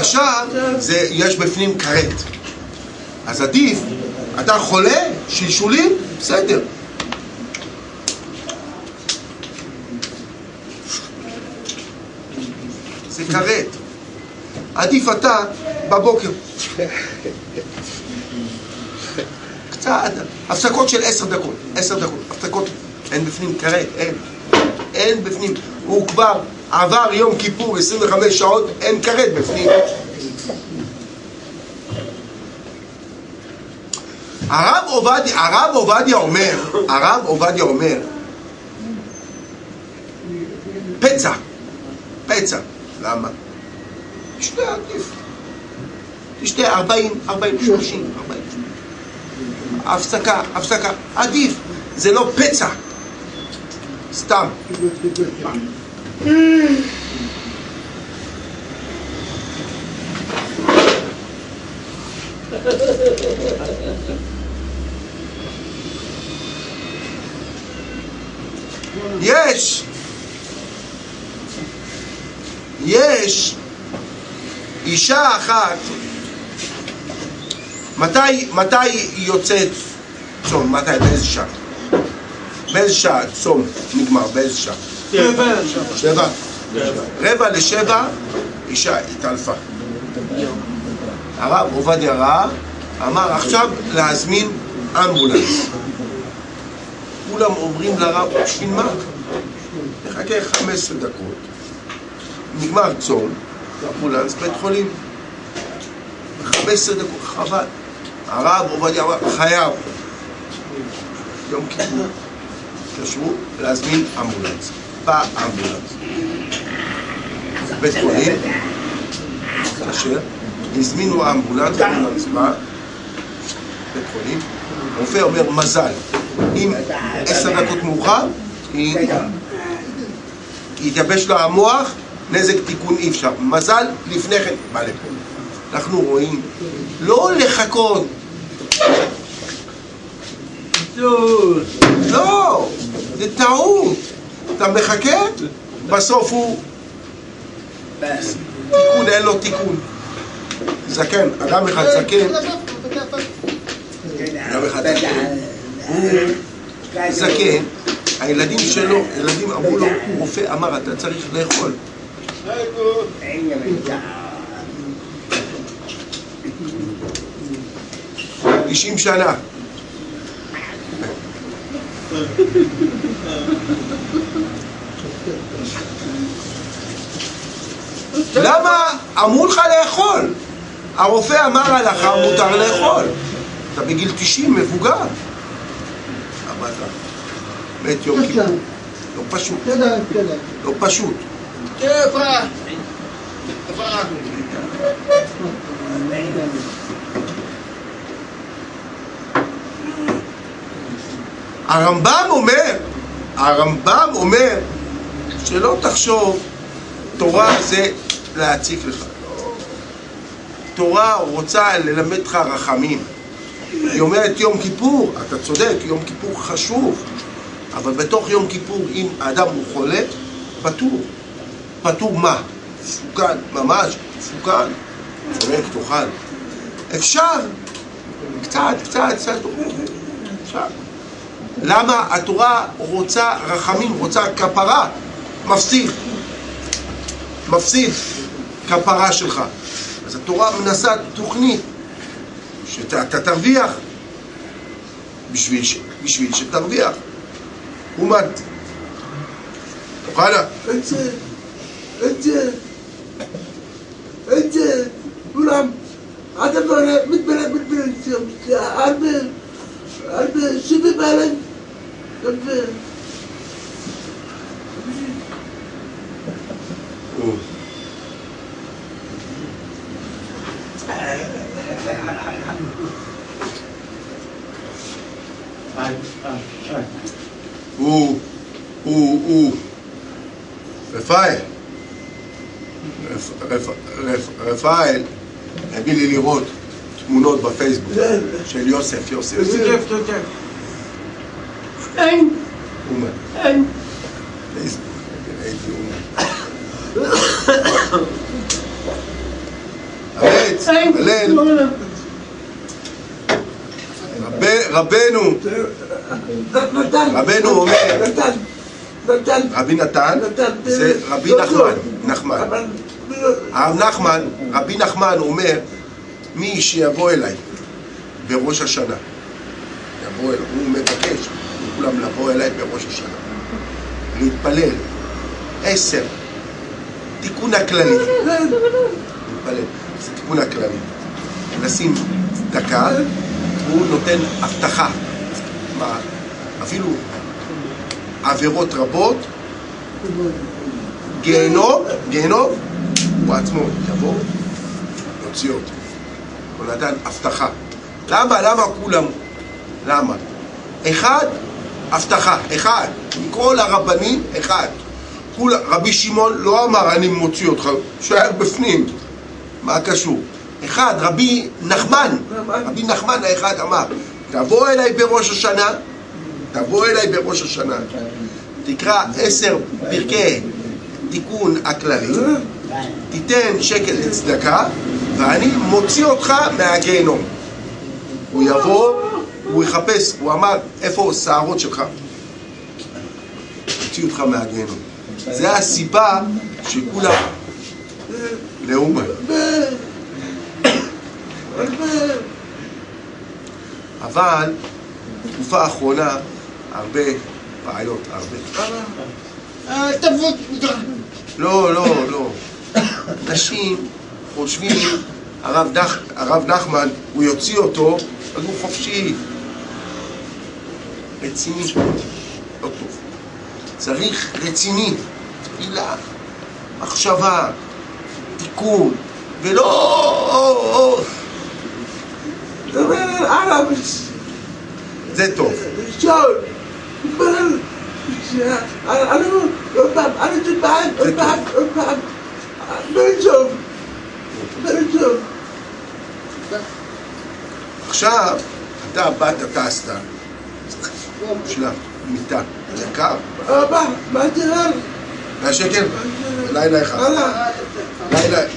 ישר זה, יש בפנים כרת. אז עדיף, אתה חולה, שלשולים, בסדר. כרת. עדיף אתה בבוקר. קצת, הפסקות של עשר דקות, עשר דקות, הפסקות, אין בפנים כרת, אין. אין בפנים. הוא כבר עבר יום כיפור 25 שעות, אין כרת בפנים. הרב עובדיה, הרב עובדיה אומר, הרב עובדיה אומר, פצע, פצע, למה? תשתה עדיף, תשתה 40, 40, 30, 40, הפסקה, הפסקה, עדיף, זה לא פצע, סתם. יש, יש אישה אחת, מתי, מתי היא יוצאת צום? מתי? באיזה שעה? באיזה שעה צום נגמר? באיזה שעה? שבע? רבע לשבע, אישה התעלפה. הרב עובדיה ראה, אמר עכשיו להזמין אמבולנס. כולם אומרים לרב, בשביל מה? נחכה 15 דקות, נגמר צום, אמבולנס, בית חולים. 15 דקות, חבל. הרב עובדיה אמר, חייב. יום כיפור. התקשרו להזמין אמבולנס. בא אמבולנס. בית חולים, כאשר הזמינו אמבולנס, אמבולנס בא, בית חולים, רופא אומר מזל, אם עשר דקות מאוחר, היא- יתייבש לה המוח, נזק תיקון אי אפשר. מזל לפני כן, בא לפה. אנחנו רואים, לא לחכות, לא, זה טעות. אתה מחכה, בסוף הוא תיקון, אין לו תיקון. זקן, אדם אחד זקן, אדם אחד זקן, הוא זקן, הילדים שלו, ילדים אמרו לו, רופא אמר, אתה צריך לאכול. 아이고. אישים שנה. למה אמרו לך לאכול? הרופא אמר עליך מותר לאכול. אתה בגיל 90, מבוגר. מת יום כיפור. לא פשוט. לא פשוט. É pra. הרמב"ם אומר, הרמב"ם אומר שלא תחשוב תורה זה להציק לך. תורה רוצה ללמד לך רחמים. היא אומרת יום כיפור, אתה צודק, יום כיפור חשוב, אבל בתוך יום כיפור אם האדם הוא חולה, פטור. פטור מה? מסוכן, ממש, מסוכן. צודק, תאכל. אפשר, קצת, קצת, קצת, אפשר. למה התורה רוצה רחמים, רוצה כפרה? מפסיד. מפסיד כפרה שלך. אז התורה מנסה תוכנית שאתה תרוויח בשביל, ש, בשביל שתרוויח. אומת. אוחנה, Önce önce ulan adamlar hepimiz böyle birbirini istiyormuş ya. Harbi harbi şimdi böyle şimdi Ay, ay, ay. Uh, uh, uh. Refai. רפאל הביא לי לראות תמונות בפייסבוק של יוסף, יוסף. כיף, כיף. אין. אומן. אין. פייסבוק, ראיתי אומן. הרץ, הלל, רב- רבנו, נתן. רבנו אומר, נתן. נתן. רבי נתן, זה רבי נחמן, נחמן. הרב נחמן, רבי נחמן אומר, מי שיבוא אליי בראש השנה, יבוא אליי, הוא מבקש מכולם לבוא אליי בראש השנה, להתפלל, עשר, תיקון הכללי, להתפלל, זה תיקון הכללי, לשים צדקה, הוא נותן הבטחה, מה, אפילו עבירות רבות, גיהנום, גיהנום, הוא עצמו יבוא, יוציא אותו. הוא נתן הבטחה. למה? למה כולם? למה? אחד, הבטחה, אחד. מכל הרבנים, אחד. כול, רבי שמעון לא אמר אני מוציא אותך, שהיה בפנים. מה קשור? אחד, רבי נחמן, רבי נחמן האחד אמר, תבוא אליי בראש השנה, תבוא אליי בראש השנה, תקרא עשר פרקי תיקון הכללי, תיתן שקל לצדקה, ואני מוציא אותך מהגיהנום. הוא יבוא, הוא יחפש, הוא אמר, איפה השערות שלך? יוציא אותך מהגיהנום. זה הסיבה שכולם לאומן. אבל בתקופה האחרונה הרבה בעיות, הרבה. תבוא לא, לא, לא. אנשים חושבים, הרב, נח, הרב נחמן, הוא יוציא אותו, אז הוא חופשי. רציני, לא טוב. צריך רציני, תפילה, מחשבה, תיקון, ולא... דבר עליו זה טוב. שואל מתפלל אני עוד פעם, אני טיפיים, עוד פעם, עוד פעם בן-צוב בן-צוב עכשיו, אתה באת, טסת, בשביל מיטה, יקר, אבא, מה תראה? 100 שקל? לילה אחד.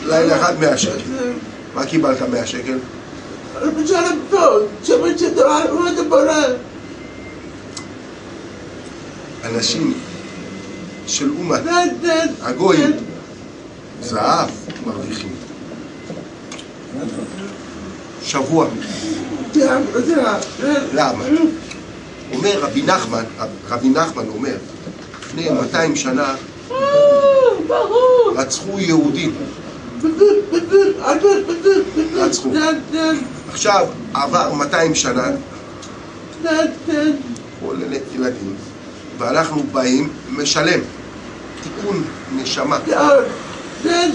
לילה, אחד 100 שקל. מה קיבלת 100 שקל? הבורא אנשים של אומה, הגויים, זהב מרוויחים. שבוע. למה? אומר רבי נחמן, רבי נחמן אומר, לפני 200 שנה רצחו יהודים. רצחו. עכשיו עבר 200 שנה, כולל ילדים, ואנחנו באים, משלם. תיקון נשמה. משלם?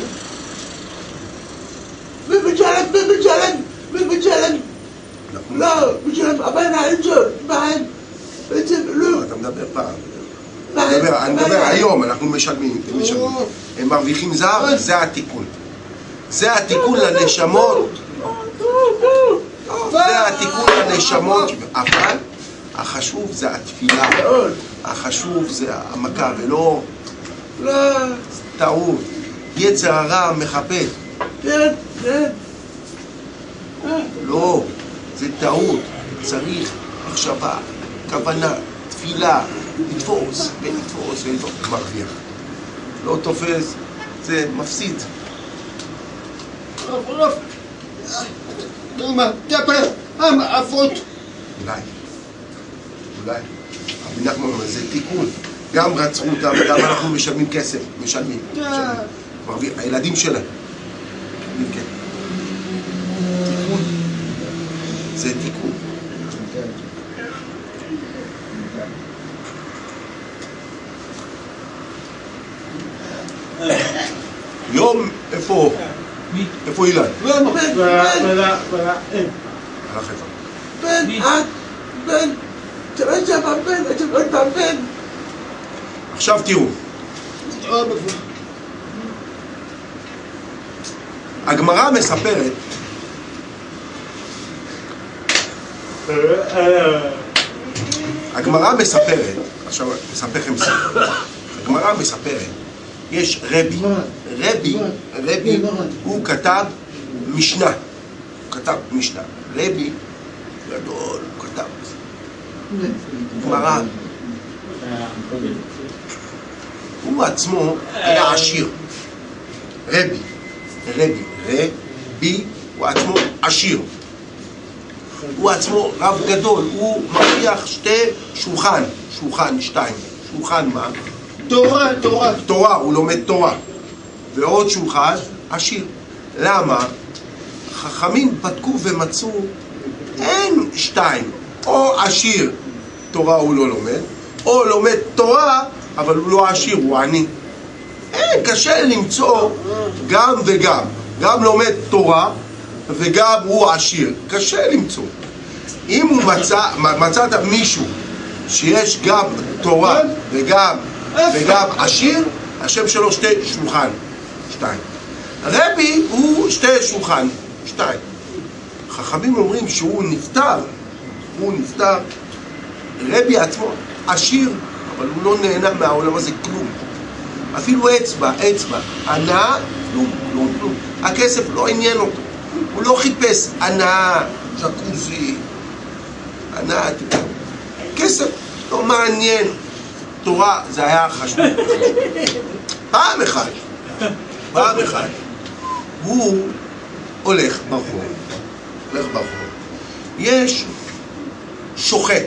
אנחנו- לא, משלם הבן הראשון, בן. בעצם לא. אתה מדבר פעם. אני מדבר-. היום, אנחנו משלמים, הם משלמים. הם מרוויחים זר, זה התיקון. זה התיקון לנשמות, זה התיקון לנשמות, אבל החשוב זה התפילה, מאוד. החשוב זה המכה, ולא לא, טעות. יצר הרע מחפש, כן, כן. לא, זה טעות. צריך מחשבה, כוונה, תפילה, לתפוס, ולתפוס, ולתפוס, מרוויח. לא תופס, זה מפסיד. עפות. אולי, אולי. רבי נחמן זה תיקון. גם רצחו אותם, גם אנחנו משלמים כסף, משלמים. משלמים. הילדים שלהם. משלמים כסף. תיקון. זה תיקון. יום, איפה? איפה אילן? בן, בן, בן. voilà. אין. הלך איפה? בן, את, בן. תראה שם בן, אתם עוד פעם בן. עכשיו תראו, הגמרא מספרת, הגמרא מספרת, עכשיו אספר לכם סיפור, הגמרא מספרת, יש רבי, רבי, רבי, הוא כתב משנה, הוא כתב משנה, רבי גדול, הוא כתב גמרא, הוא עצמו היה עשיר, רבי, רבי, רבי, הוא עצמו עשיר. הוא עצמו רב גדול, הוא מרוויח שתי שולחן, שולחן שתיים, שולחן מה? תורה, תורה. תורה, הוא לומד תורה. ועוד שולחן עשיר. למה? חכמים בדקו ומצאו, אין שתיים, או עשיר, תורה הוא לא לומד, או לומד תורה, אבל הוא לא עשיר, הוא עני. אין, קשה למצוא גם וגם. גם לומד תורה וגם הוא עשיר. קשה למצוא. אם הוא מצא, מצאת מישהו שיש גם תורה וגם, וגם עשיר, השם שלו שתי שולחן, שתיים. רבי הוא שתי שולחן, שתיים. חכמים אומרים שהוא נפטר, הוא נפטר, רבי עצמו עשיר, אבל הוא לא נהנה מהעולם הזה כלום. אפילו אצבע, אצבע, הנאה, כלום, כלום, כלום. הכסף לא עניין אותו. הוא לא חיפש הנאה, ג'קוזי, הנאה, כסף לא מעניין. תורה זה היה חשוב. פעם אחת, פעם אחת, הוא הולך ברחוב, הולך ברחוב. יש שוחט,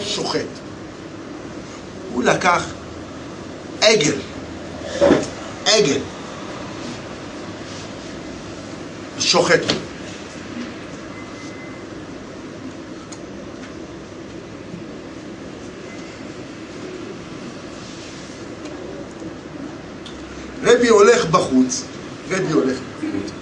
שוחט. הוא לקח עגל, עגל, שוחט. רבי הולך בחוץ, רבי הולך בחוץ.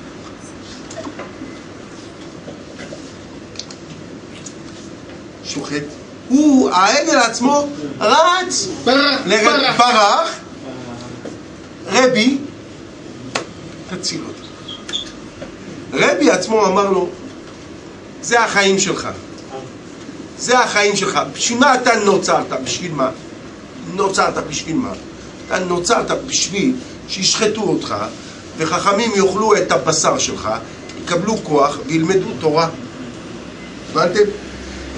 שוחט. הוא, העגל עצמו, רץ. ברח, רבי, תציל אותי. רבי עצמו אמר לו, זה החיים שלך. זה החיים שלך. בשביל מה אתה נוצרת? בשביל מה? נוצרת בשביל מה? אתה נוצרת בשביל שישחטו אותך, וחכמים יאכלו את הבשר שלך, יקבלו כוח וילמדו תורה. הבנתם?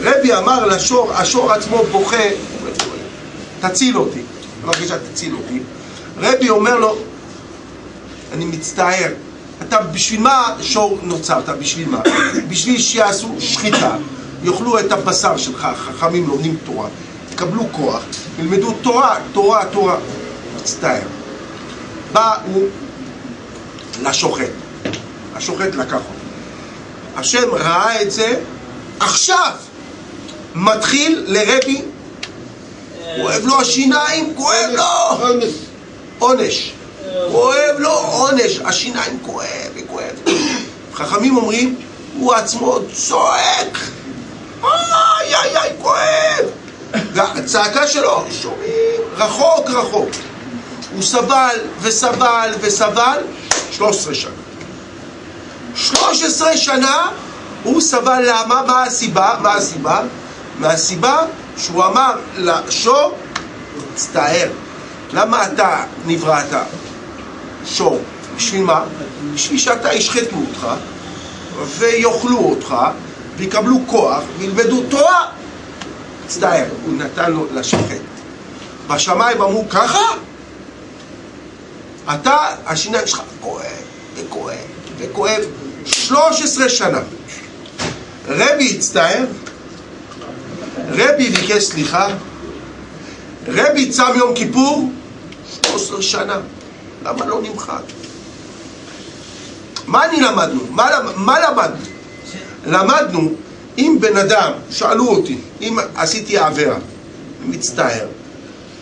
רבי אמר לשור, השור עצמו בוכה, תציל אותי. בבקשה, תציל אותי. רבי אומר לו, אני מצטער, אתה בשביל מה שור נוצרת? בשביל מה? בשביל שיעשו שחיטה, יאכלו את הבשר שלך, חכמים לומדים תורה, יקבלו כוח, ילמדו תורה, תורה, תורה. מצטער. בא הוא לשוחט, השוחט לקח אותו. השם ראה את זה, עכשיו מתחיל לרבי כואב לו השיניים, כואב לו! עונש. כואב לו עונש, השיניים כואב וכואב. חכמים אומרים, הוא עצמו צועק! איי איי איי, כואב! והצעקה שלו, שומעים, רחוק רחוק. הוא סבל וסבל וסבל 13 שנה. 13 שנה הוא סבל למה? מה הסיבה? מה הסיבה? מהסיבה שהוא אמר לשור, תצטער. למה אתה נבראת שור? בשביל מה? בשביל שאתה ישחטו אותך ויאכלו אותך ויקבלו כוח וילמדו תורה. מצטער, הוא נתן לו לשחט. בשמיים אמרו ככה? אתה, השיניים שלך כואב וכואב וכואב 13 שנה. רבי הצטער, רבי ביקש סליחה, רבי צם יום כיפור 13 שנה. למה לא נמחק? מה אני למדנו? מה, מה למדנו? למדנו, אם בן אדם, שאלו אותי, אם עשיתי עבירה, מצטער,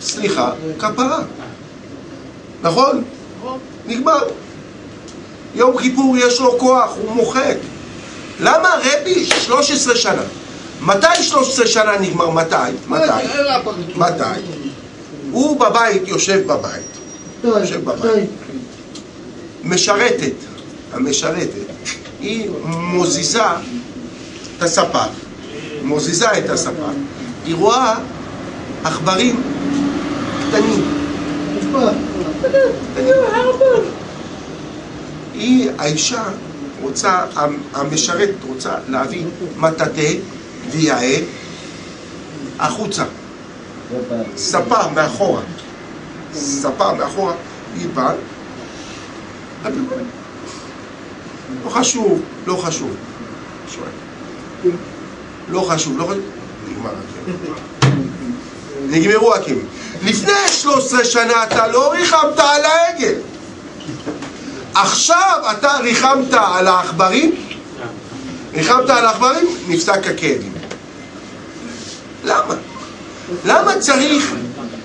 סליחה, כפרה. נכון? נגמר. יום כיפור יש לו כוח, הוא מוחק. למה רבי 13 שנה? מתי 13 שנה נגמר? מתי? מתי? מתי? הוא בבית, יושב בבית. יושב בבית. משרתת, המשרתת, היא מוזיזה את הספה, מוזיזה את הספה. היא רואה עכברים קטנים. היא, האישה, רוצה, המשרת רוצה להביא מטאטא ויאה החוצה. ספה מאחורה. ספה מאחורה, היא באה. לא חשוב, לא חשוב. לא חשוב, לא חשוב. נגמר הכאב. נגמרו הכאבים. לפני 13 שנה אתה לא ריחמת על העגל. עכשיו אתה ריחמת על העכברים, ריחמת על העכברים, נפסק הכאבים. למה? למה צריך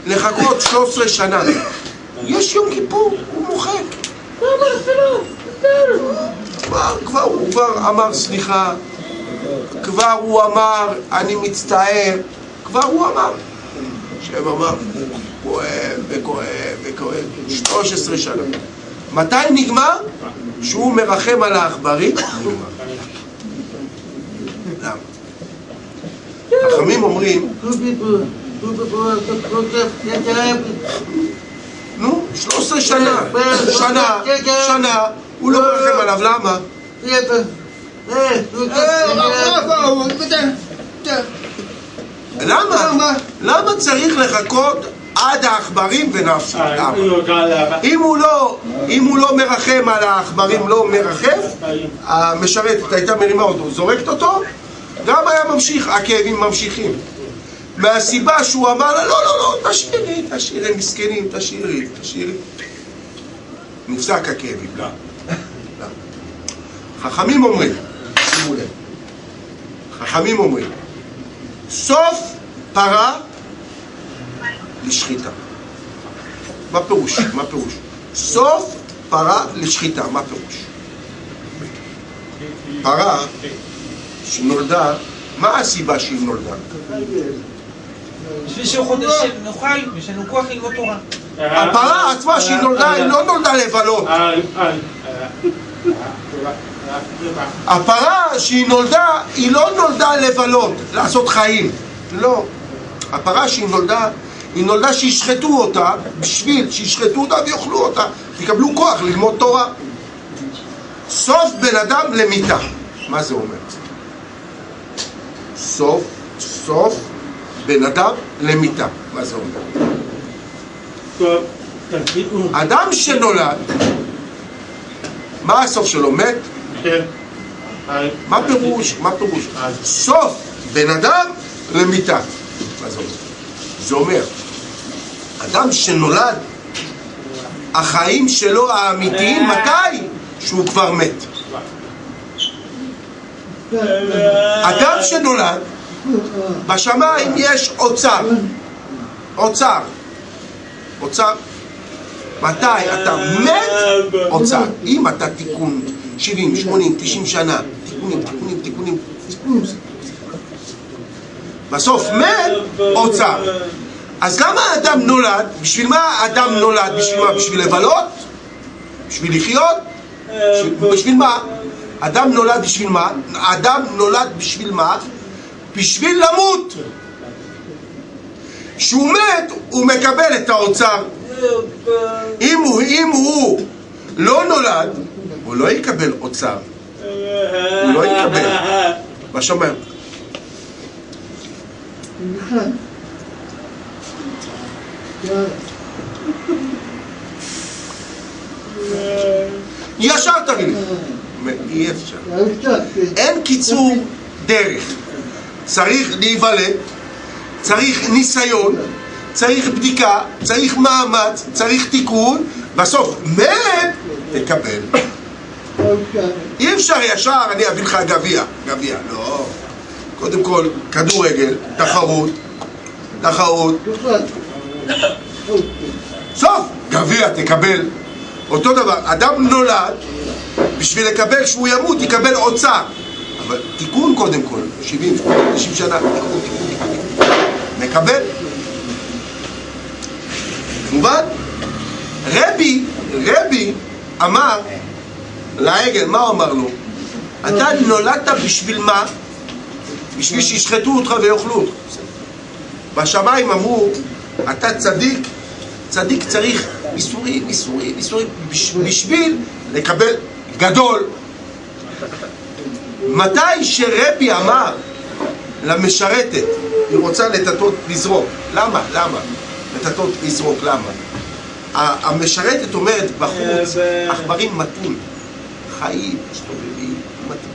לחכות 13 שנה? יש יום כיפור, הוא מוחק. כבר, כבר, הוא כבר אמר סליחה, כבר הוא אמר אני מצטער, כבר הוא אמר. שם אמר, כואב וכואב וכואב, 13 שנה. מתי נגמר? שהוא מרחם על העכברים? למה? חכמים אומרים, נו, 13 שנה, שנה, שנה, הוא לא מרחם עליו, למה? למה? למה צריך לחכות עד העכברים ונפשו? אם הוא לא, אם הוא לא מרחם על העכברים, לא מרחם, המשרתת הייתה מרימה אותו, זורקת אותו, גם היה ממשיך, הכאבים ממשיכים. מהסיבה שהוא אמר לה, לא, לא, לא, תשאירי, תשאירי, מסכנים, תשאירי, תשאירי. נפסק הכאבים, לא. חכמים אומרים, שימו לב, חכמים אומרים, סוף פרה לשחיטה. מה פירוש? מה פירוש? סוף פרה לשחיטה, מה פירוש? פרה שנולדה, מה הסיבה שהיא נולדה? בשביל שחודשים נאכל ויש לנו כוח ללמוד תורה. הפרה עצמה שהיא נולדה, היא לא נולדה לבלות. הפרה שהיא נולדה, היא לא נולדה לבלות, לעשות חיים. לא. הפרה שהיא נולדה, היא נולדה שישחטו אותה בשביל שישחטו אותה ויאכלו אותה, תקבלו כוח ללמוד תורה. סוף בן אדם למיתה. מה זה אומר? סוף, סוף בן אדם למיתה. מה זה אומר? אדם שנולד, מה הסוף שלו? מת? מה פירוש? מה פירוש? סוף בן אדם למיתה. מה זה אומר? זה אומר, אדם שנולד, החיים שלו האמיתיים, מתי? שהוא כבר מת. אדם שנולד, בשמיים יש אוצר. אוצר. אוצר. מתי אתה מת? אוצר. אם אתה תיקון 70, 80, 90 שנה, תיקונים, תיקונים, תיקונים, בסוף מת, אוצר. אז למה האדם נולד? בשביל מה האדם נולד? בשביל מה? בשביל לבלות? בשביל לחיות? בשביל, מה? אדם נולד בשביל מה? אדם נולד בשביל מה? בשביל למות. כשהוא מת, הוא מקבל את האוצר. אם הוא, אם הוא לא נולד, הוא לא יקבל אוצר. הוא לא יקבל. מה שאומר? ישר תגיד. אי אפשר. אין קיצור דרך. צריך להיוולד, צריך ניסיון, צריך בדיקה, צריך מאמץ, צריך תיקון, בסוף מת, תקבל. אי אפשר ישר, אני אביא לך גביע. גביע, לא. קודם כל, כדורגל, תחרות, תחרות. סוף, גביע, תקבל. אותו דבר, אדם נולד, בשביל לקבל שהוא ימות, יקבל אוצר. אבל תיקון קודם כל, 70, 80, 90 שנה, תיקון, תיקון, תיקון. מקבל. מובן? רבי, רבי אמר לעגל, מה הוא אמר לו? אתה נולדת בשביל מה? בשביל שישחטו אותך ויאכלו אותך. בשמיים אמרו, אתה צדיק, צדיק צריך איסורים, איסורים, איסורים, בשביל לקבל גדול. מתי שרבי אמר למשרתת, היא רוצה לטטות לזרוק, למה? למה? לטטות לזרוק, למה? המשרתת אומרת בחוץ, עכברים מתים, חיים, מסתובבים, מתים.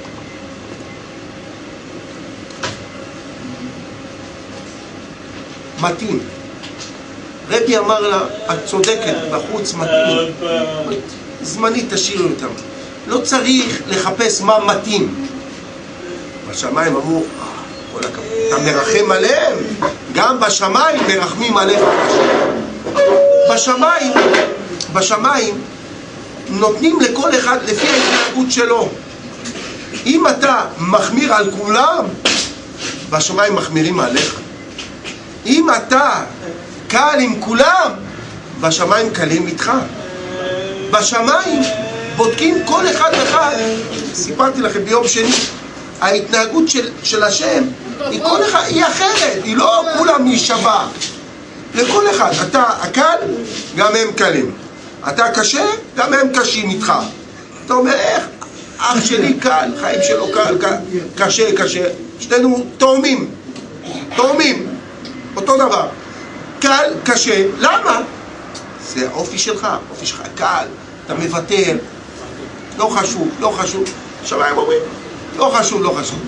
מתאים. רבי אמר לה, את צודקת, בחוץ מתאים. זמנית תשאירי אותם. לא צריך לחפש מה מתאים. בשמיים אמרו, כל הכבוד, אתה מרחם עליהם? גם בשמיים מרחמים עליך. בשמיים, בשמיים נותנים לכל אחד לפי ההתנהגות שלו. אם אתה מחמיר על כולם, בשמיים מחמירים עליך. אם אתה קל עם כולם, בשמיים קלים איתך. בשמיים בודקים כל אחד אחד, סיפרתי לכם ביום שני, ההתנהגות של, של השם היא כל אחד, היא אחרת, היא לא כולם להישבע. לכל אחד, אתה הקל, גם הם קלים. אתה קשה, גם הם קשים איתך. אתה אומר, איך? אח שלי קל, חיים שלו קל, קל קשה, קשה. שנינו תאומים, תאומים, אותו דבר. קל, קשה, למה? זה האופי שלך, האופי שלך קל, אתה מוותר, לא חשוב, לא חשוב. שמיים אומרים, לא חשוב, לא חשוב.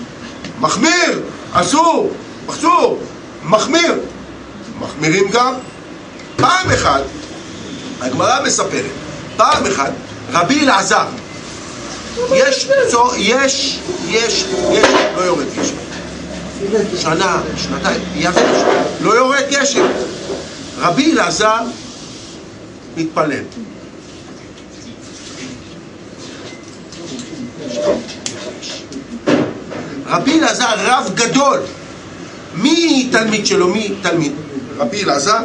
מחמיר, אסור, אסור, מחמיר. מחמירים גם. פעם אחת, הגמרא מספרת, פעם אחת, רבי אלעזר, יש, יש, יש, יש, לא יורד גשם. שנה, שנתיים, יבש, לא יורד גשם. רבי אלעזר מתפלל. רבי אלעזר רב גדול. מי תלמיד שלו? מי תלמיד? רבי אלעזר?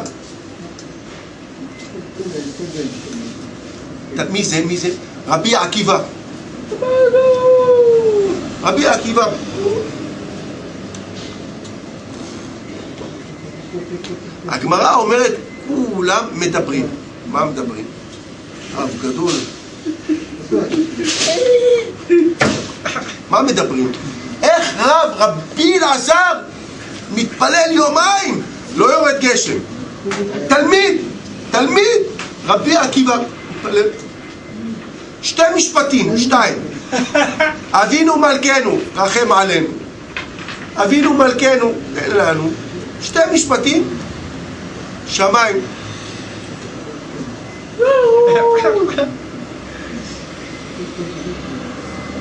מי זה? מי זה? רבי עקיבא. רבי עקיבא. הגמרא אומרת, כולם מדברים. מה מדברים? רב גדול. מה מדברים? איך רב, רבי אלעזר, מתפלל יומיים, לא יורד גשם. תלמיד, תלמיד, רבי עקיבא מתפלל. שתי משפטים, שתיים. אבינו מלכנו, רחם עלינו. אבינו מלכנו, תן לנו. שתי משפטים, שמיים.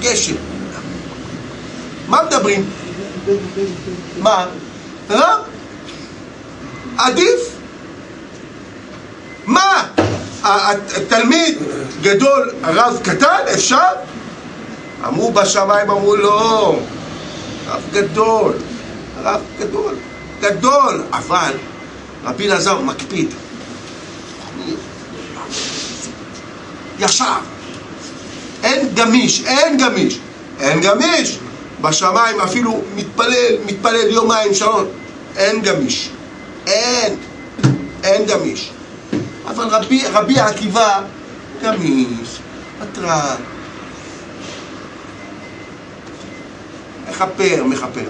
גשם. מה מדברים? מה? רב? עדיף תלמיד גדול, רב קטן, אפשר? אמרו בשמיים, אמרו לא, רב גדול, רב גדול, גדול, אבל רבי אלעזר מקפיד. ישר. גמיש, אין גמיש, אין גמיש. בשמיים אפילו מתפלל, מתפלל יומיים, שלוש, אין גמיש. אין, אין גמיש. אבל רבי, רבי עקיבא גמיש, פטרן, מכפר, מכפר.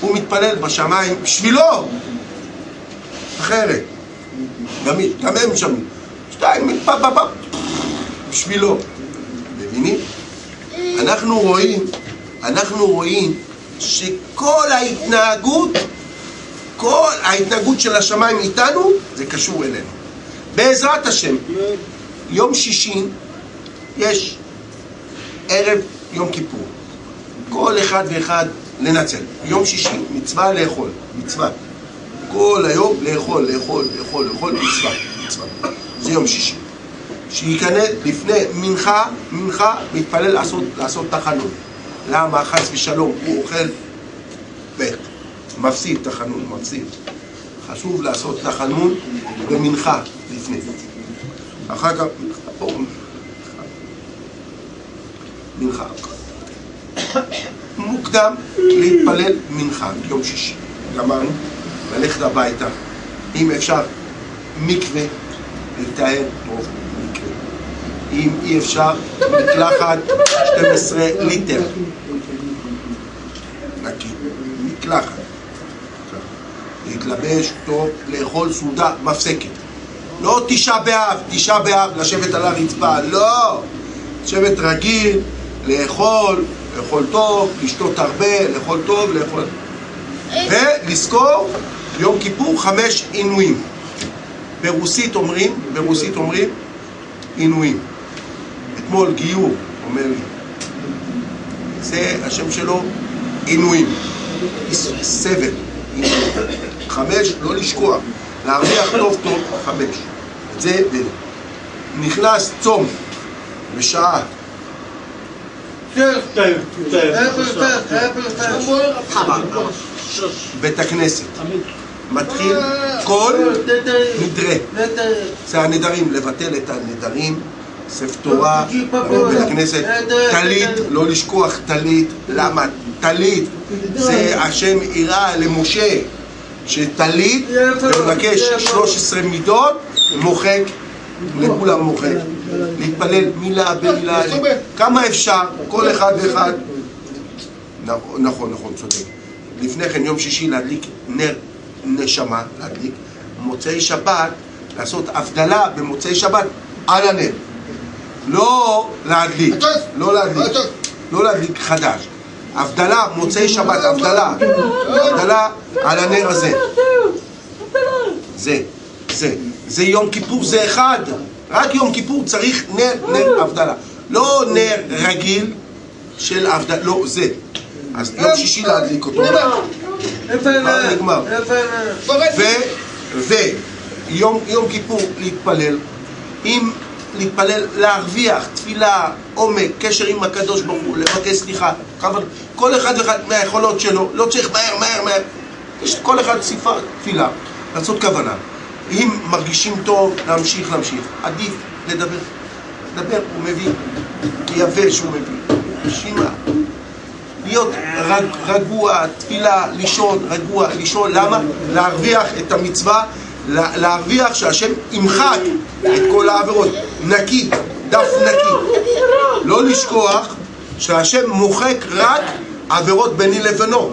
הוא מתפלל בשמיים בשבילו, אחרת. גמיש, גם הם שמים. שתיים, בשבילו. מבינים? אנחנו רואים, אנחנו רואים שכל ההתנהגות, כל ההתנהגות של השמיים איתנו, זה קשור אלינו. בעזרת השם, יום שישי יש ערב יום כיפור. כל אחד ואחד לנצל. יום שישי, מצווה לאכול, מצווה. כל היום לאכול, לאכול, לאכול, לאכול, מצווה, מצווה. זה יום שישי. שייכנס לפני מנחה, מנחה, מתפלל לעשות, לעשות תחנון. למה? חס ושלום, הוא אוכל בית, מפסיד תחנון, מפסיד. חשוב לעשות תחנון במנחה לפני. אחר כך, מנחה. מוקדם להתפלל מנחה, יום שישי. גמרנו, ללכת הביתה. אם אפשר, מקווה, להתאר מקווה. אם אי אפשר, מקלחת 12 ליטר. נקי, מקלחת. להתלבש טוב, לאכול סעודה מפסקת. לא תשעה באב, תשעה באב, לשבת על הרצפה, לא! לשבת רגיל, לאכול, לאכול טוב, לשתות הרבה, לאכול טוב, לאכול... ולזכור יום כיפור חמש עינויים. ברוסית אומרים, ברוסית אומרים עינויים. אתמול גיור, אומר לי. זה השם שלו עינויים. סבל. חמש, לא לשכוח. להרוויח טוב טוב, חמש. זה נכנס צום בשעה בית הכנסת מתחיל כל נדרה זה הנדרים, לבטל את הנדרים ספר תורה, בית הכנסת, טלית, לא לשכוח טלית, למה? טלית זה השם יראה למשה שטלית ומבקש 13 מידות מוחק לכולם מוחק. להתפלל מילה במילה. כמה אפשר, כל אחד ואחד. נכון, נכון, נכון, צודק. לפני כן יום שישי להדליק נר נשמה, להדליק מוצאי שבת, לעשות הבדלה במוצאי שבת על הנר לא להדליק, לא להדליק, לא להדליק חדש. הבדלה, מוצאי שבת, הבדלה. הבדלה על הנר הזה. זה, זה. זה יום כיפור, זה אחד. רק יום כיפור צריך נר, נר הבדלה. לא נר רגיל של הבדלה, לא, זה. אז יום שישי להדליק אותו. מה נגמר? ויום כיפור להתפלל עם להתפלל, להרוויח תפילה, עומק, קשר עם הקדוש ברוך הוא, לבקש סליחה כל אחד ואחד מהיכולות שלו, לא צריך מהר, מהר, מהר. יש כל אחד סיפה, תפילה, לעשות כוונה. אם מרגישים טוב, להמשיך, להמשיך. עדיף לדבר. לדבר, הוא מביא. יפה שהוא מביא. נשימה להיות רג, רגוע, תפילה, לישון, רגוע, לישון, למה? להרוויח את המצווה להרוויח שהשם ימחק את כל העבירות. נקי, דף נקי. לא לשכוח שהשם מוחק רק עבירות ביני לבינו.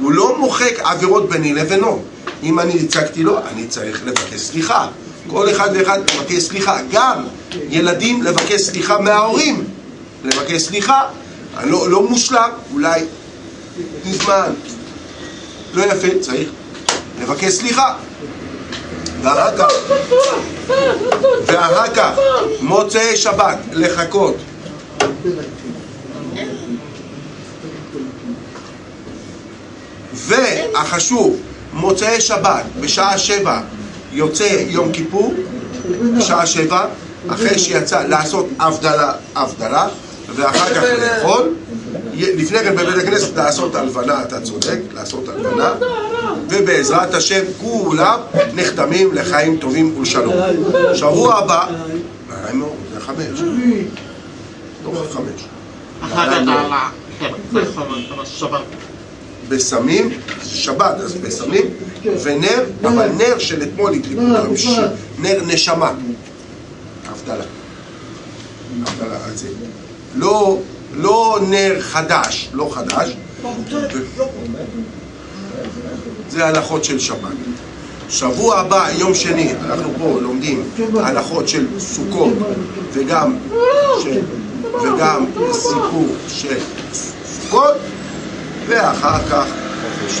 הוא לא מוחק עבירות ביני לבינו. אם אני הצגתי לו, אני צריך לבקש סליחה. כל אחד ואחד לבקש סליחה. גם ילדים לבקש סליחה מההורים. לבקש סליחה לא, לא מושלם, אולי מזמן. לא יפה, צריך לבקש סליחה ואחר כך, ואחר כך, מוצאי שבת, לחכות. והחשוב, מוצאי שבת, בשעה שבע יוצא יום כיפור, בשעה שבע, אחרי שיצא לעשות הבדלה, הבדלה, ואחר כך לאכול. לפני כן בבית הכנסת לעשות הלבנה, אתה צודק, לעשות הלבנה, ובעזרת השם כולם נחתמים לחיים טובים ולשלום. שבוע הבא, מאוד, זה חמש, לא חמש. בסמים, זה שבת, אז בסמים, ונר, אבל נר של אתמול הדליקו נר נשמה. הבדלה. הבדלה, על זה. לא, לא נר חדש, לא חדש. זה הלכות של שבת. שבוע הבא, יום שני, אנחנו פה לומדים הלכות של סוכות וגם, של, וגם סיפור של סוכות ואחר כך חופש.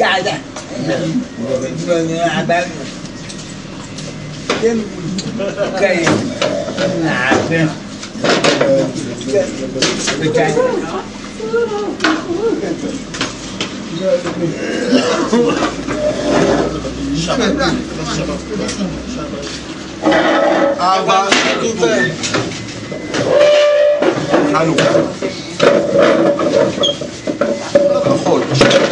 قاعدة عبال كيف عبال شباب شباب شباب حلو pollice